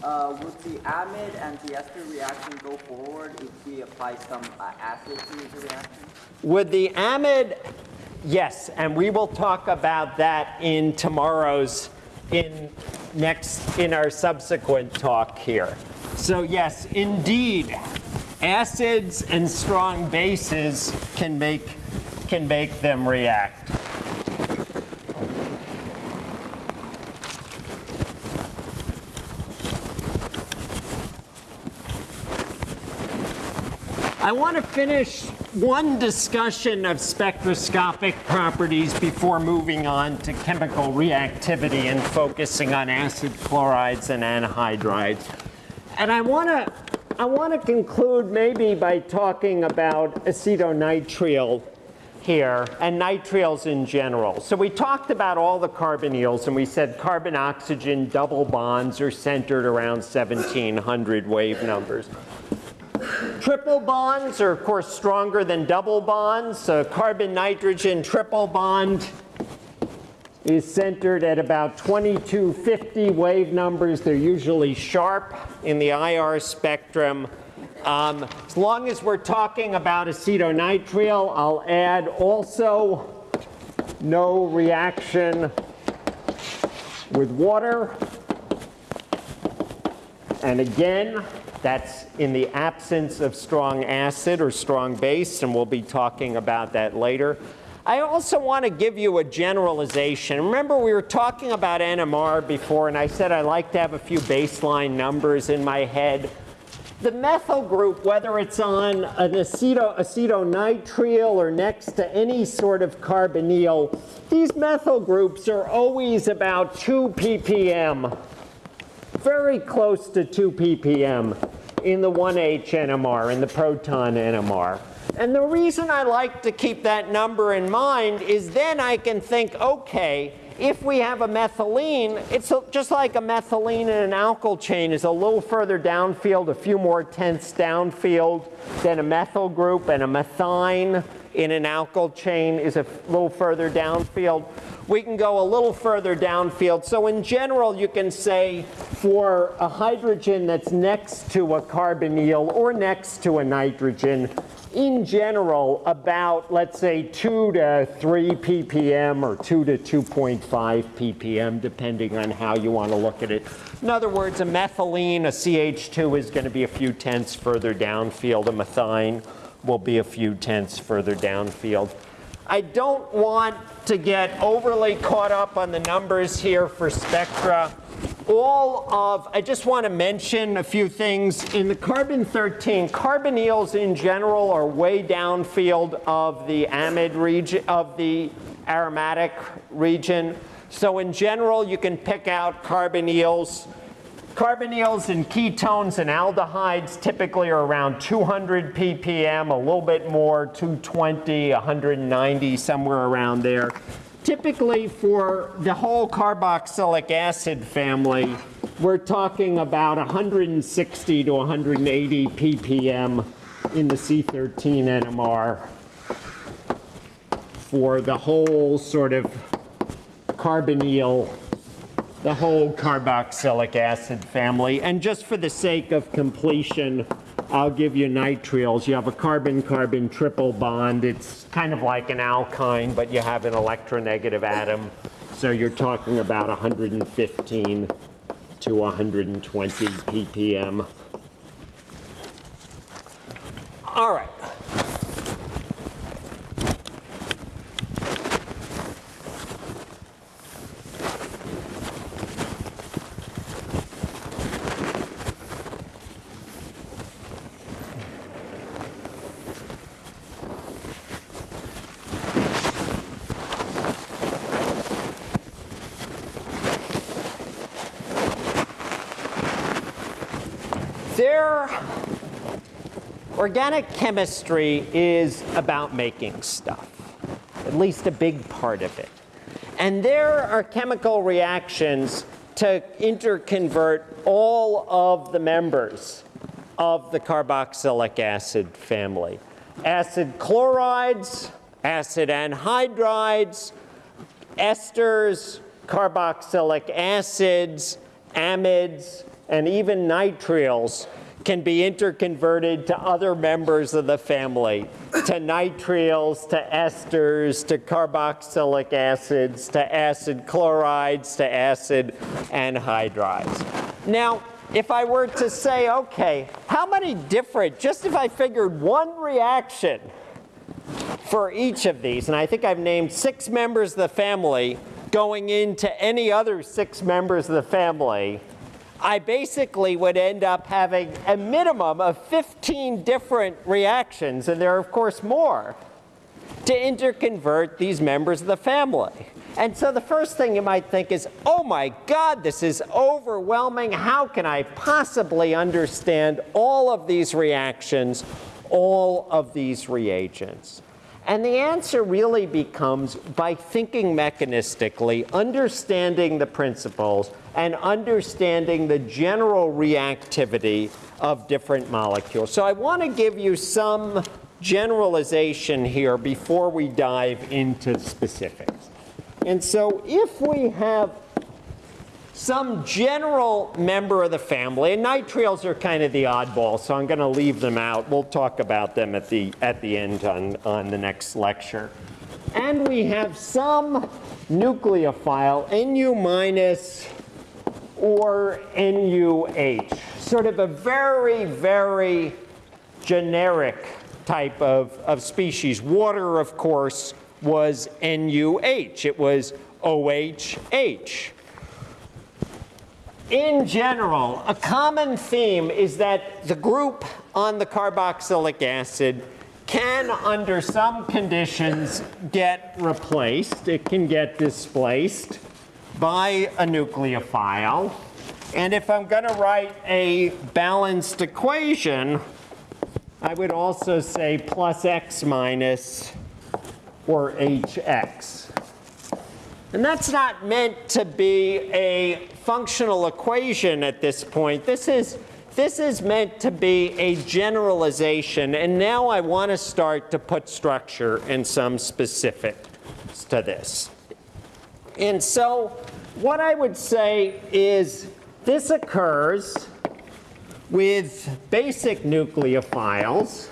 B: Uh, would the amide and the ester reaction go forward if we apply some uh, acid to the reaction?
A: Would the amide Yes, and we will talk about that in tomorrow's, in next, in our subsequent talk here. So yes, indeed, acids and strong bases can make, can make them react. I want to finish one discussion of spectroscopic properties before moving on to chemical reactivity and focusing on acid chlorides and anhydrides. And I want to I want to conclude maybe by talking about acetonitrile here and nitriles in general. So we talked about all the carbonyls and we said carbon oxygen double bonds are centered around 1700 wave numbers. Triple bonds are of course stronger than double bonds. A carbon nitrogen triple bond is centered at about 2250 wave numbers. They're usually sharp in the IR spectrum. Um, as long as we're talking about acetonitrile, I'll add also no reaction with water. And again, that's in the absence of strong acid or strong base, and we'll be talking about that later. I also want to give you a generalization. Remember, we were talking about NMR before, and I said I like to have a few baseline numbers in my head. The methyl group, whether it's on an aceto, acetonitrile or next to any sort of carbonyl, these methyl groups are always about 2 ppm, very close to 2 ppm in the 1H NMR, in the proton NMR. And the reason I like to keep that number in mind is then I can think, okay, if we have a methylene, it's just like a methylene in an alkyl chain is a little further downfield, a few more tenths downfield than a methyl group, and a methine in an alkyl chain is a little further downfield. We can go a little further downfield. So in general, you can say for a hydrogen that's next to a carbonyl or next to a nitrogen, in general, about, let's say, 2 to 3 ppm or 2 to 2.5 ppm, depending on how you want to look at it. In other words, a methylene, a CH2 is going to be a few tenths further downfield. A methine will be a few tenths further downfield. I don't want to get overly caught up on the numbers here for spectra all of, I just want to mention a few things. In the carbon-13, carbonyls in general are way downfield of the amide region, of the aromatic region. So in general, you can pick out carbonyls. Carbonyls and ketones and aldehydes typically are around 200 ppm, a little bit more, 220, 190, somewhere around there. Typically for the whole carboxylic acid family, we're talking about 160 to 180 ppm in the C13 NMR for the whole sort of carbonyl, the whole carboxylic acid family. And just for the sake of completion, I'll give you nitriles. You have a carbon-carbon triple bond. It's kind of like an alkyne, but you have an electronegative atom. So you're talking about 115 to 120 ppm. All right. Organic chemistry is about making stuff, at least a big part of it. And there are chemical reactions to interconvert all of the members of the carboxylic acid family. Acid chlorides, acid anhydrides, esters, carboxylic acids, amides, and even nitriles can be interconverted to other members of the family, to nitriles, to esters, to carboxylic acids, to acid chlorides, to acid anhydrides. Now, if I were to say, okay, how many different, just if I figured one reaction for each of these, and I think I've named six members of the family going into any other six members of the family, I basically would end up having a minimum of 15 different reactions, and there are, of course, more, to interconvert these members of the family. And so the first thing you might think is, oh my God, this is overwhelming. How can I possibly understand all of these reactions, all of these reagents? And the answer really becomes by thinking mechanistically, understanding the principles, and understanding the general reactivity of different molecules. So I want to give you some generalization here before we dive into specifics. And so if we have some general member of the family, and nitriles are kind of the oddball, so I'm going to leave them out. We'll talk about them at the, at the end on, on the next lecture. And we have some nucleophile, Nu minus or NUH, sort of a very, very generic type of, of species. Water, of course, was NUH. It was OHH. In general, a common theme is that the group on the carboxylic acid can, under some conditions, get replaced. It can get displaced by a nucleophile. And if I'm going to write a balanced equation, I would also say plus x minus or hx. And that's not meant to be a functional equation at this point. This is, this is meant to be a generalization. And now I want to start to put structure and some specifics to this. And so what I would say is this occurs with basic nucleophiles.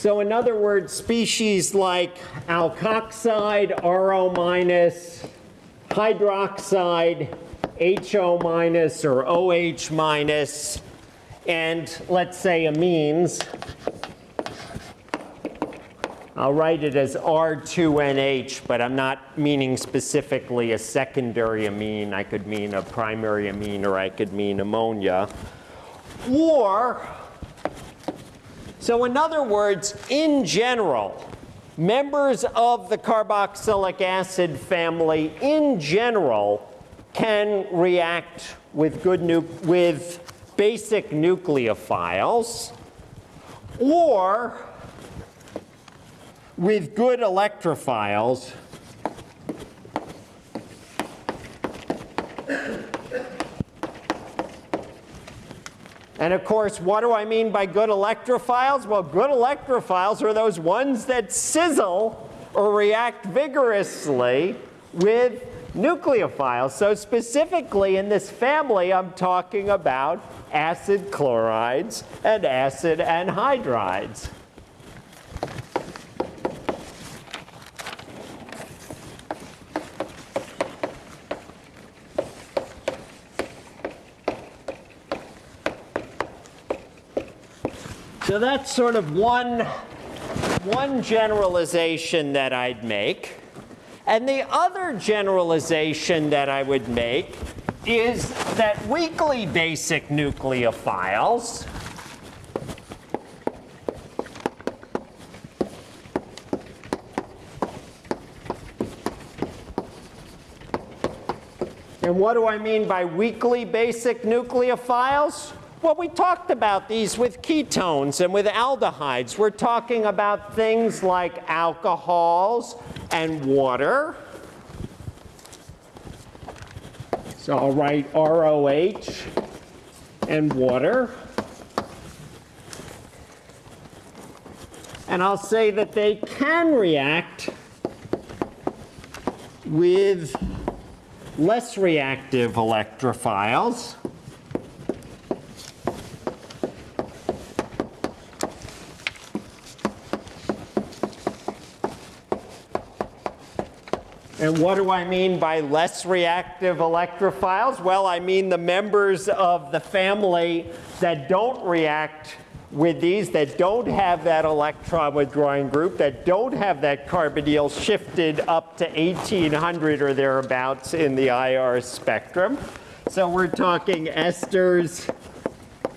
A: So in other words, species like alkoxide, RO minus, hydroxide, HO minus or OH minus, and let's say amines. I'll write it as R2NH, but I'm not meaning specifically a secondary amine. I could mean a primary amine or I could mean ammonia. Or so in other words, in general, members of the carboxylic acid family in general can react with, good with basic nucleophiles or with good electrophiles And of course, what do I mean by good electrophiles? Well, good electrophiles are those ones that sizzle or react vigorously with nucleophiles. So specifically in this family, I'm talking about acid chlorides and acid anhydrides. So that's sort of one, one generalization that I'd make. And the other generalization that I would make is that weakly basic nucleophiles And what do I mean by weakly basic nucleophiles? Well, we talked about these with ketones and with aldehydes. We're talking about things like alcohols and water. So I'll write ROH and water. And I'll say that they can react with less reactive electrophiles. And what do I mean by less reactive electrophiles? Well, I mean the members of the family that don't react with these that don't have that electron withdrawing group, that don't have that carbonyl shifted up to 1800 or thereabouts in the IR spectrum. So we're talking esters,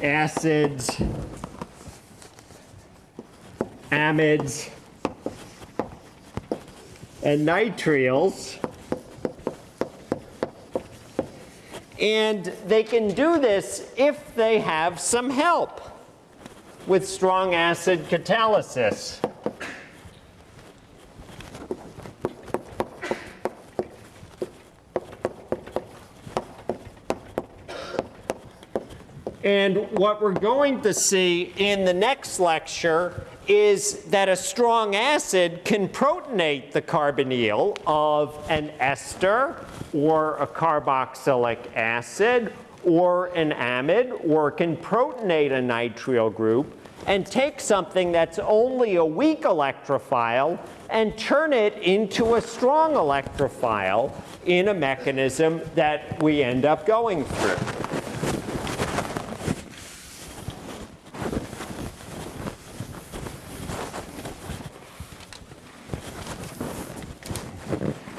A: acids, amides, and nitriles. And they can do this if they have some help with strong acid catalysis. And what we're going to see in the next lecture is that a strong acid can protonate the carbonyl of an ester or a carboxylic acid or an amide or can protonate a nitrile group and take something that's only a weak electrophile and turn it into a strong electrophile in a mechanism that we end up going through.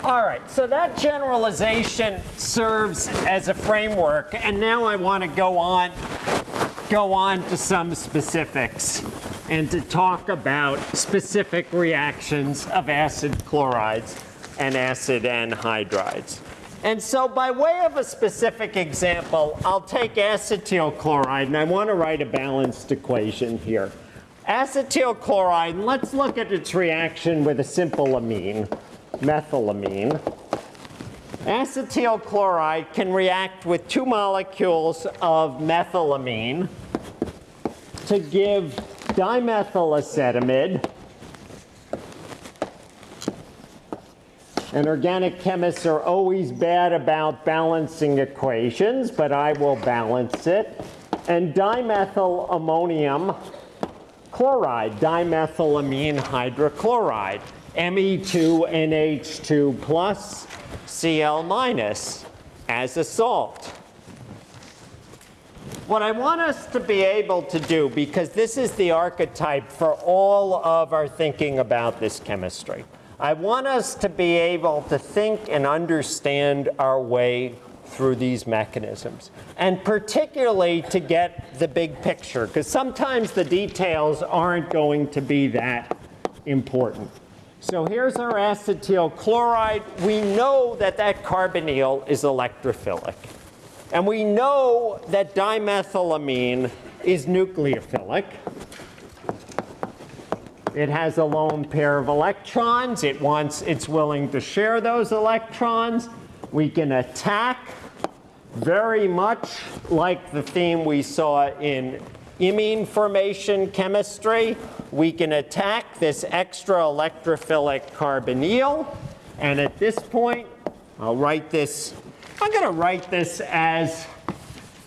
A: All right, so that generalization serves as a framework, and now I want to go on, go on to some specifics and to talk about specific reactions of acid chlorides and acid anhydrides. And so by way of a specific example, I'll take acetyl chloride, and I want to write a balanced equation here. Acetyl chloride, let's look at its reaction with a simple amine methylamine. Acetyl chloride can react with two molecules of methylamine to give dimethylacetamide. And organic chemists are always bad about balancing equations, but I will balance it. And dimethyl ammonium chloride, dimethylamine hydrochloride. Me2NH2 plus Cl minus as a salt. What I want us to be able to do, because this is the archetype for all of our thinking about this chemistry, I want us to be able to think and understand our way through these mechanisms. And particularly to get the big picture, because sometimes the details aren't going to be that important. So here's our acetyl chloride. We know that that carbonyl is electrophilic. And we know that dimethylamine is nucleophilic. It has a lone pair of electrons. It wants, it's willing to share those electrons. We can attack very much like the theme we saw in imine formation chemistry, we can attack this extra electrophilic carbonyl. And at this point, I'll write this, I'm going to write this as,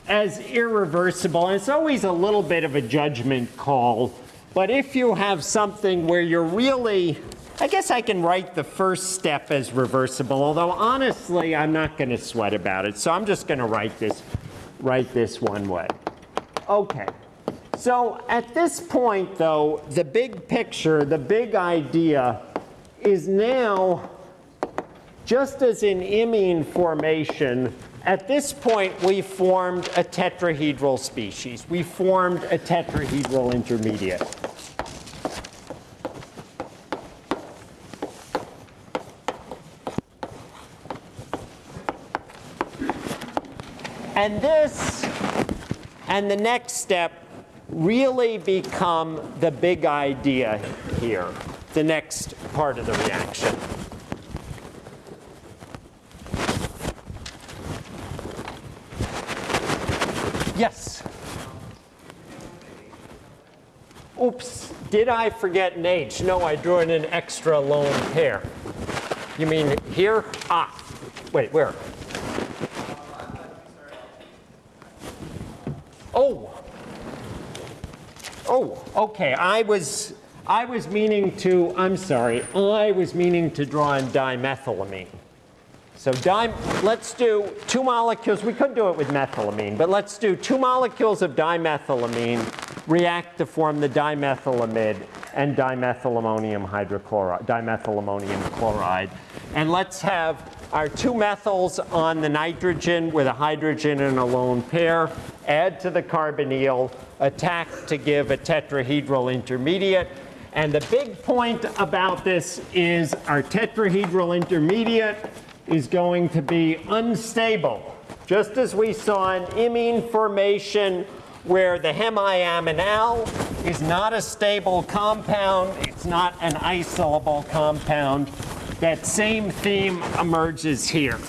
A: as irreversible. And it's always a little bit of a judgment call. But if you have something where you're really, I guess I can write the first step as reversible, although honestly, I'm not going to sweat about it. So I'm just going to write this, write this one way. Okay. So at this point, though, the big picture, the big idea is now, just as in imine formation, at this point, we formed a tetrahedral species. We formed a tetrahedral intermediate. And this, and the next step really become the big idea here, the next part of the reaction. Yes? Oops, did I forget an H? No, I drew in an extra lone pair. You mean here? Ah, wait, where? Oh, Oh, okay. I was, I was meaning to, I'm sorry, I was meaning to draw in dimethylamine. So di let's do two molecules. We could do it with methylamine, but let's do two molecules of dimethylamine react to form the dimethylamide and dimethylammonium hydrochloride, dimethylammonium chloride. And let's have our two methyls on the nitrogen with a hydrogen and a lone pair, add to the carbonyl, attack to give a tetrahedral intermediate. And the big point about this is our tetrahedral intermediate is going to be unstable. Just as we saw in imine formation where the hemiaminal is not a stable compound, it's not an isolable compound, that same theme emerges here.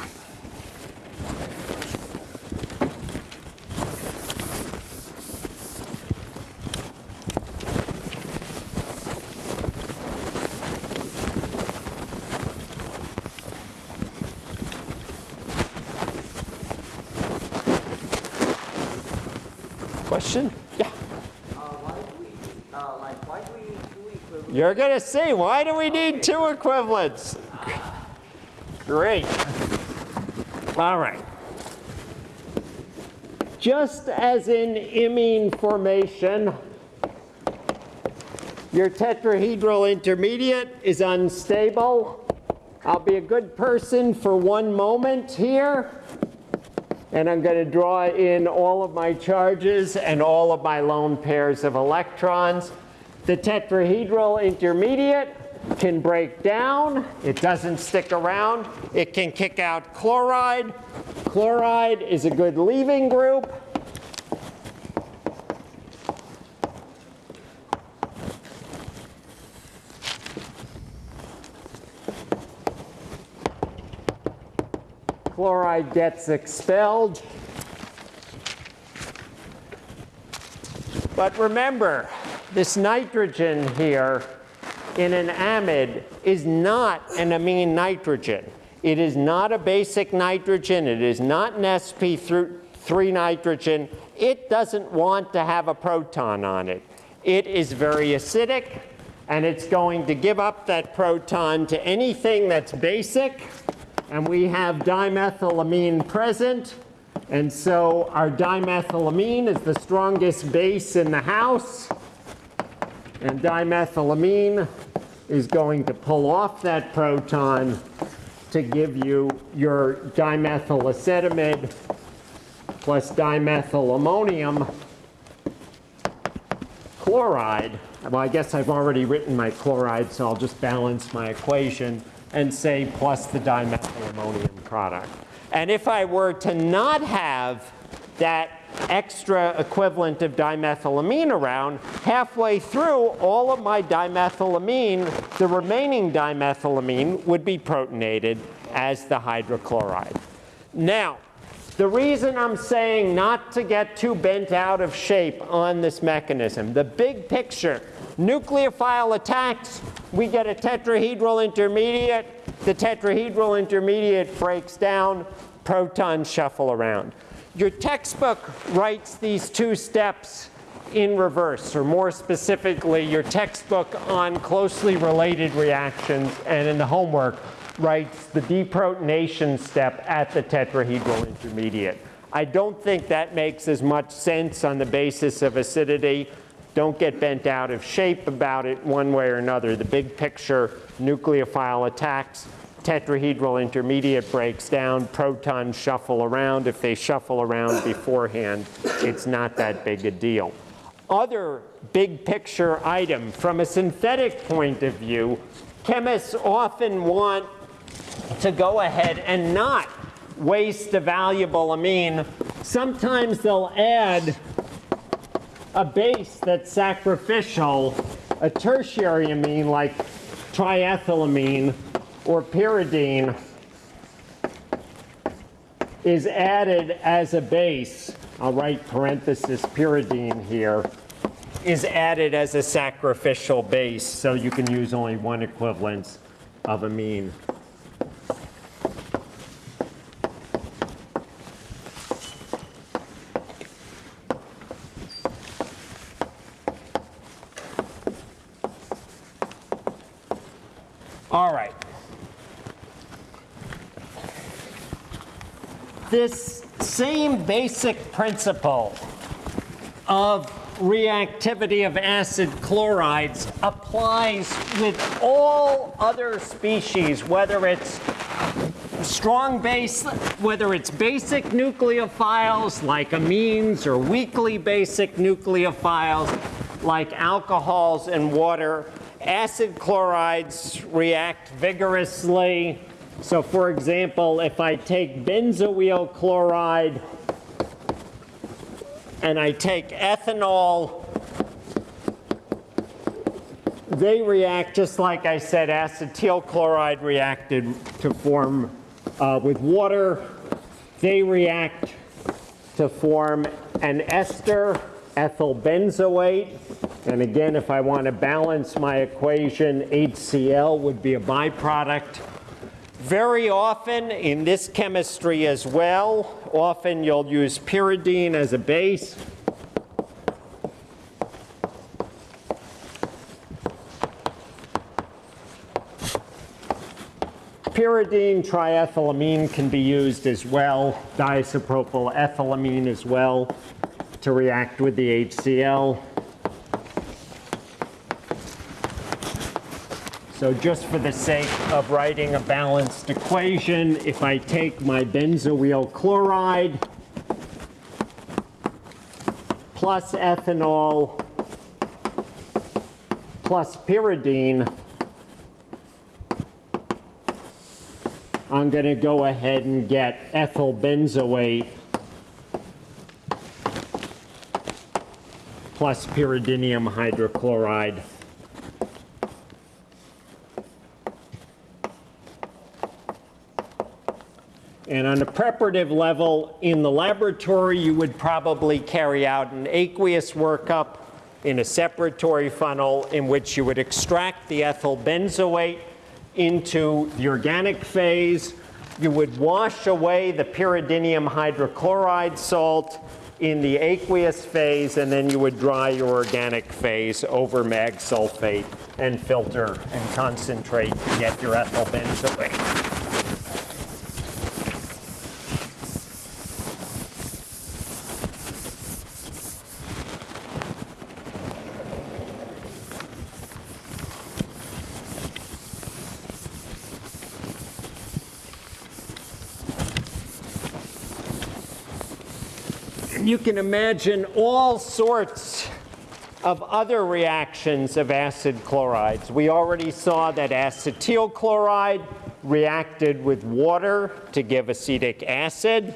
A: Question? Yeah.
B: Uh, why do we, uh, like, why do we need two equivalent?
A: You're going to see. Why do we need two equivalents? Great. All right. Just as in imine formation, your tetrahedral intermediate is unstable. I'll be a good person for one moment here. And I'm going to draw in all of my charges and all of my lone pairs of electrons. The tetrahedral intermediate can break down. It doesn't stick around. It can kick out chloride. Chloride is a good leaving group. Chloride gets expelled. But remember, this nitrogen here in an amide is not an amine nitrogen. It is not a basic nitrogen. It is not an sp3 nitrogen. It doesn't want to have a proton on it. It is very acidic, and it's going to give up that proton to anything that's basic. And we have dimethylamine present. And so our dimethylamine is the strongest base in the house. And dimethylamine is going to pull off that proton to give you your dimethylacetamide plus dimethylammonium chloride. Well, I guess I've already written my chloride, so I'll just balance my equation and say plus the dimethylammonium product. And if I were to not have that extra equivalent of dimethylamine around, halfway through all of my dimethylamine, the remaining dimethylamine would be protonated as the hydrochloride. Now, the reason I'm saying not to get too bent out of shape on this mechanism, the big picture, nucleophile attacks, we get a tetrahedral intermediate, the tetrahedral intermediate breaks down, protons shuffle around. Your textbook writes these two steps in reverse, or more specifically, your textbook on closely related reactions and in the homework writes the deprotonation step at the tetrahedral intermediate. I don't think that makes as much sense on the basis of acidity. Don't get bent out of shape about it one way or another. The big picture, nucleophile attacks, tetrahedral intermediate breaks down, protons shuffle around. If they shuffle around beforehand, it's not that big a deal. Other big picture item, from a synthetic point of view, chemists often want to go ahead and not waste a valuable amine. Sometimes they'll add a base that's sacrificial, a tertiary amine like triethylamine or pyridine is added as a base. I'll write parenthesis pyridine here is added as a sacrificial base so you can use only one equivalence of amine. All right. This same basic principle of reactivity of acid chlorides applies with all other species, whether it's strong base, whether it's basic nucleophiles like amines or weakly basic nucleophiles like alcohols and water. Acid chlorides react vigorously. So for example, if I take benzoyl chloride and I take ethanol, they react just like I said, acetyl chloride reacted to form uh, with water. They react to form an ester, ethyl benzoate. And again, if I want to balance my equation, HCl would be a byproduct. Very often in this chemistry as well, often you'll use pyridine as a base. Pyridine triethylamine can be used as well, diisopropyl ethylamine as well to react with the HCl. So just for the sake of writing a balanced equation, if I take my benzoyl chloride plus ethanol plus pyridine, I'm going to go ahead and get ethyl benzoate plus pyridinium hydrochloride. And on a preparative level, in the laboratory, you would probably carry out an aqueous workup in a separatory funnel in which you would extract the ethyl benzoate into the organic phase. You would wash away the pyridinium hydrochloride salt in the aqueous phase, and then you would dry your organic phase over mag sulfate and filter and concentrate to get your ethyl benzoate. You can imagine all sorts of other reactions of acid chlorides. We already saw that acetyl chloride reacted with water to give acetic acid,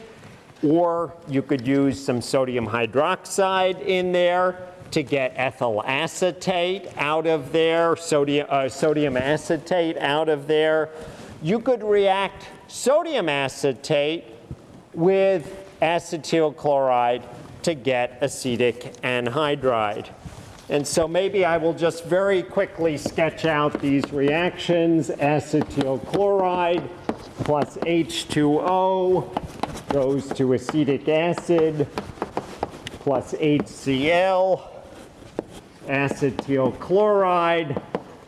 A: or you could use some sodium hydroxide in there to get ethyl acetate out of there, sodium, uh, sodium acetate out of there. You could react sodium acetate with acetyl chloride to get acetic anhydride. And so maybe I will just very quickly sketch out these reactions. Acetyl chloride plus H2O goes to acetic acid plus HCl, acetyl chloride.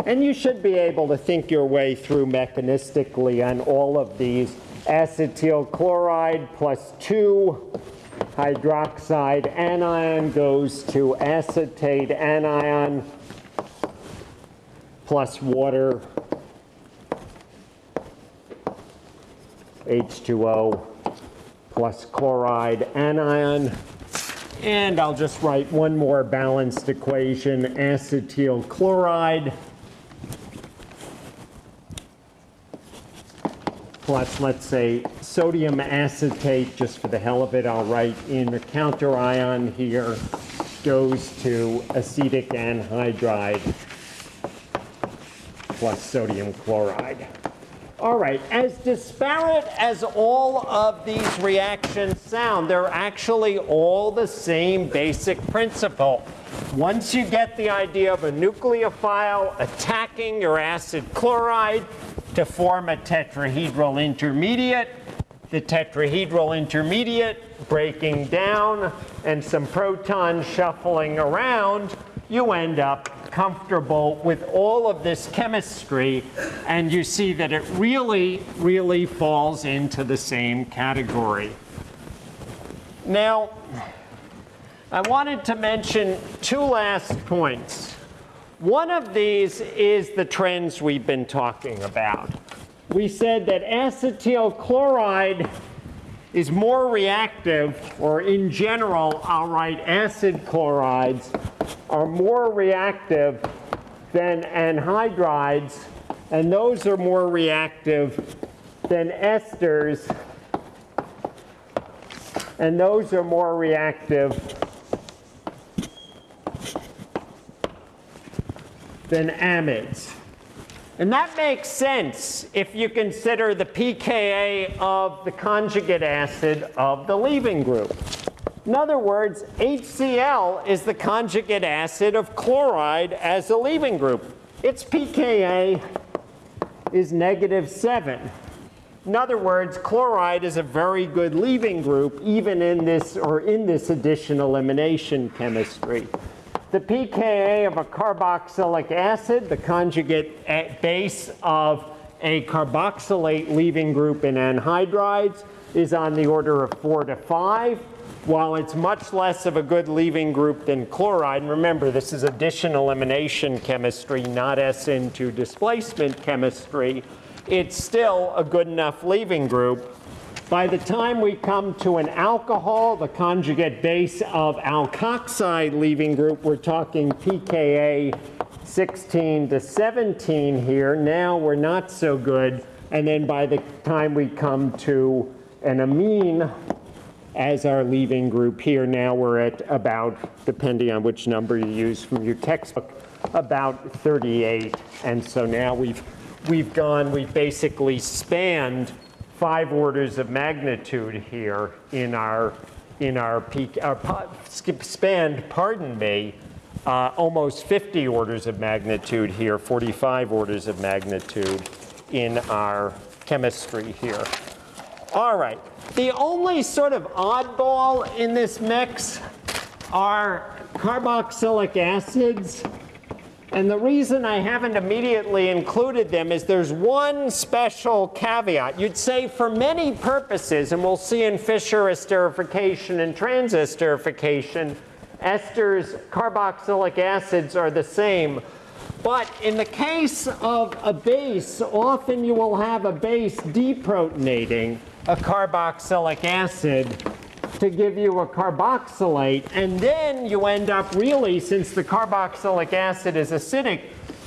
A: And you should be able to think your way through mechanistically on all of these acetyl chloride plus 2 hydroxide anion goes to acetate anion plus water H2O plus chloride anion. And I'll just write one more balanced equation, acetyl chloride plus, let's say, sodium acetate, just for the hell of it, I'll write in the counter ion here, goes to acetic anhydride plus sodium chloride. All right, as disparate as all of these reactions sound, they're actually all the same basic principle. Once you get the idea of a nucleophile attacking your acid chloride, to form a tetrahedral intermediate. The tetrahedral intermediate breaking down and some protons shuffling around, you end up comfortable with all of this chemistry and you see that it really, really falls into the same category. Now, I wanted to mention two last points. One of these is the trends we've been talking about. We said that acetyl chloride is more reactive, or in general, I'll write acid chlorides are more reactive than anhydrides, and those are more reactive than esters, and those are more reactive than amides. And that makes sense if you consider the pKa of the conjugate acid of the leaving group. In other words, HCl is the conjugate acid of chloride as a leaving group. Its pKa is negative 7. In other words, chloride is a very good leaving group even in this or in this addition elimination chemistry. The pKa of a carboxylic acid, the conjugate base of a carboxylate leaving group in anhydrides, is on the order of 4 to 5. While it's much less of a good leaving group than chloride, and remember this is addition elimination chemistry, not SN2 displacement chemistry, it's still a good enough leaving group by the time we come to an alcohol, the conjugate base of alkoxide leaving group, we're talking pKa 16 to 17 here. Now we're not so good. And then by the time we come to an amine as our leaving group here, now we're at about, depending on which number you use from your textbook, about 38. And so now we've, we've gone, we've basically spanned five orders of magnitude here in our in our pKa spanned pardon me uh, almost 50 orders of magnitude here 45 orders of magnitude in our chemistry here. All right. The only sort of oddball in this mix are carboxylic acids and the reason I haven't immediately included them is there's one special caveat. You'd say for many purposes, and we'll see in Fischer esterification and transesterification, esters, carboxylic acids are the same. But in the case of a base, often you will have a base deprotonating a carboxylic acid to give you a carboxylate. And then you end up really, since the carboxylic acid is acidic,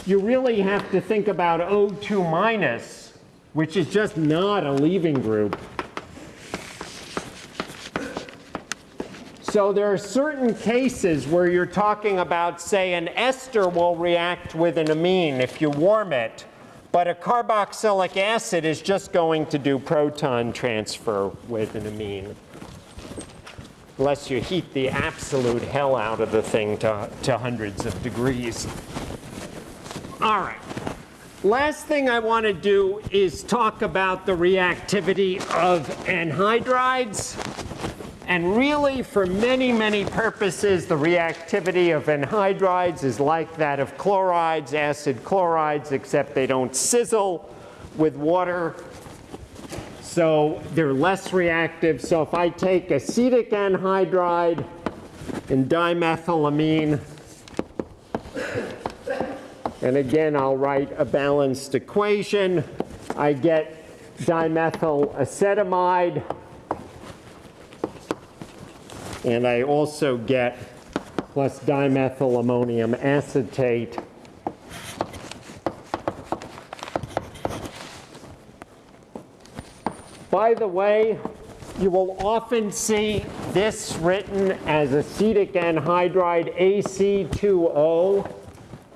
A: you really have to think about O2 minus, which is just not a leaving group. So there are certain cases where you're talking about, say, an ester will react with an amine if you warm it, but a carboxylic acid is just going to do proton transfer with an amine unless you heat the absolute hell out of the thing to, to hundreds of degrees. All right. Last thing I want to do is talk about the reactivity of anhydrides. And really, for many, many purposes, the reactivity of anhydrides is like that of chlorides, acid chlorides, except they don't sizzle with water so they're less reactive. So if I take acetic anhydride and dimethylamine, and again, I'll write a balanced equation. I get dimethyl acetamide, and I also get plus dimethyl ammonium acetate By the way, you will often see this written as acetic anhydride AC2O,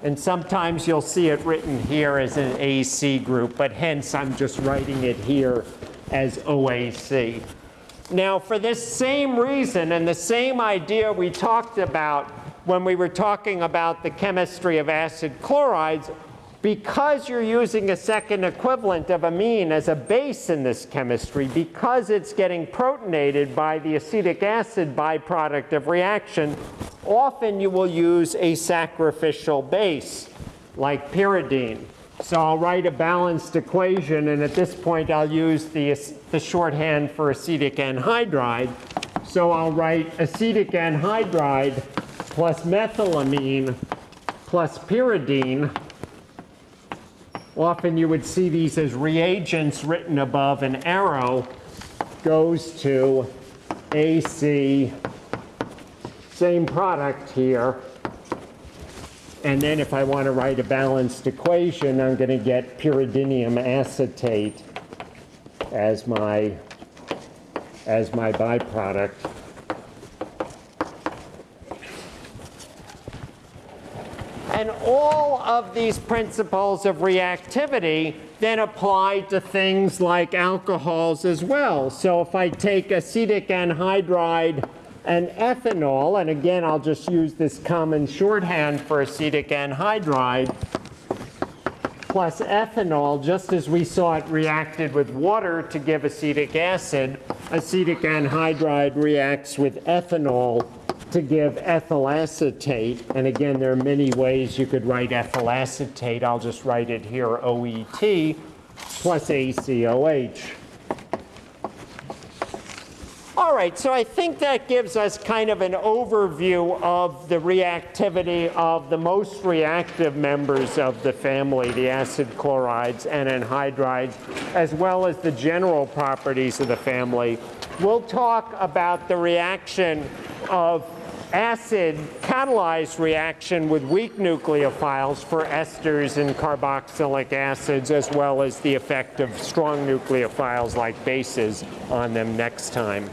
A: and sometimes you'll see it written here as an AC group, but hence I'm just writing it here as OAC. Now, for this same reason and the same idea we talked about when we were talking about the chemistry of acid chlorides, because you're using a second equivalent of amine as a base in this chemistry, because it's getting protonated by the acetic acid byproduct of reaction, often you will use a sacrificial base like pyridine. So I'll write a balanced equation, and at this point I'll use the, the shorthand for acetic anhydride. So I'll write acetic anhydride plus methylamine plus pyridine. Often you would see these as reagents written above an arrow goes to AC, same product here. And then if I want to write a balanced equation, I'm going to get pyridinium acetate as my, as my byproduct. And all of these principles of reactivity then apply to things like alcohols as well. So if I take acetic anhydride and ethanol, and again, I'll just use this common shorthand for acetic anhydride, plus ethanol, just as we saw it reacted with water to give acetic acid, acetic anhydride reacts with ethanol to give ethyl acetate. And again, there are many ways you could write ethyl acetate. I'll just write it here, OET, plus ACOH. All right, so I think that gives us kind of an overview of the reactivity of the most reactive members of the family, the acid chlorides and anhydrides, as well as the general properties of the family. We'll talk about the reaction of acid catalyzed reaction with weak nucleophiles for esters and carboxylic acids, as well as the effect of strong nucleophiles like bases on them next time.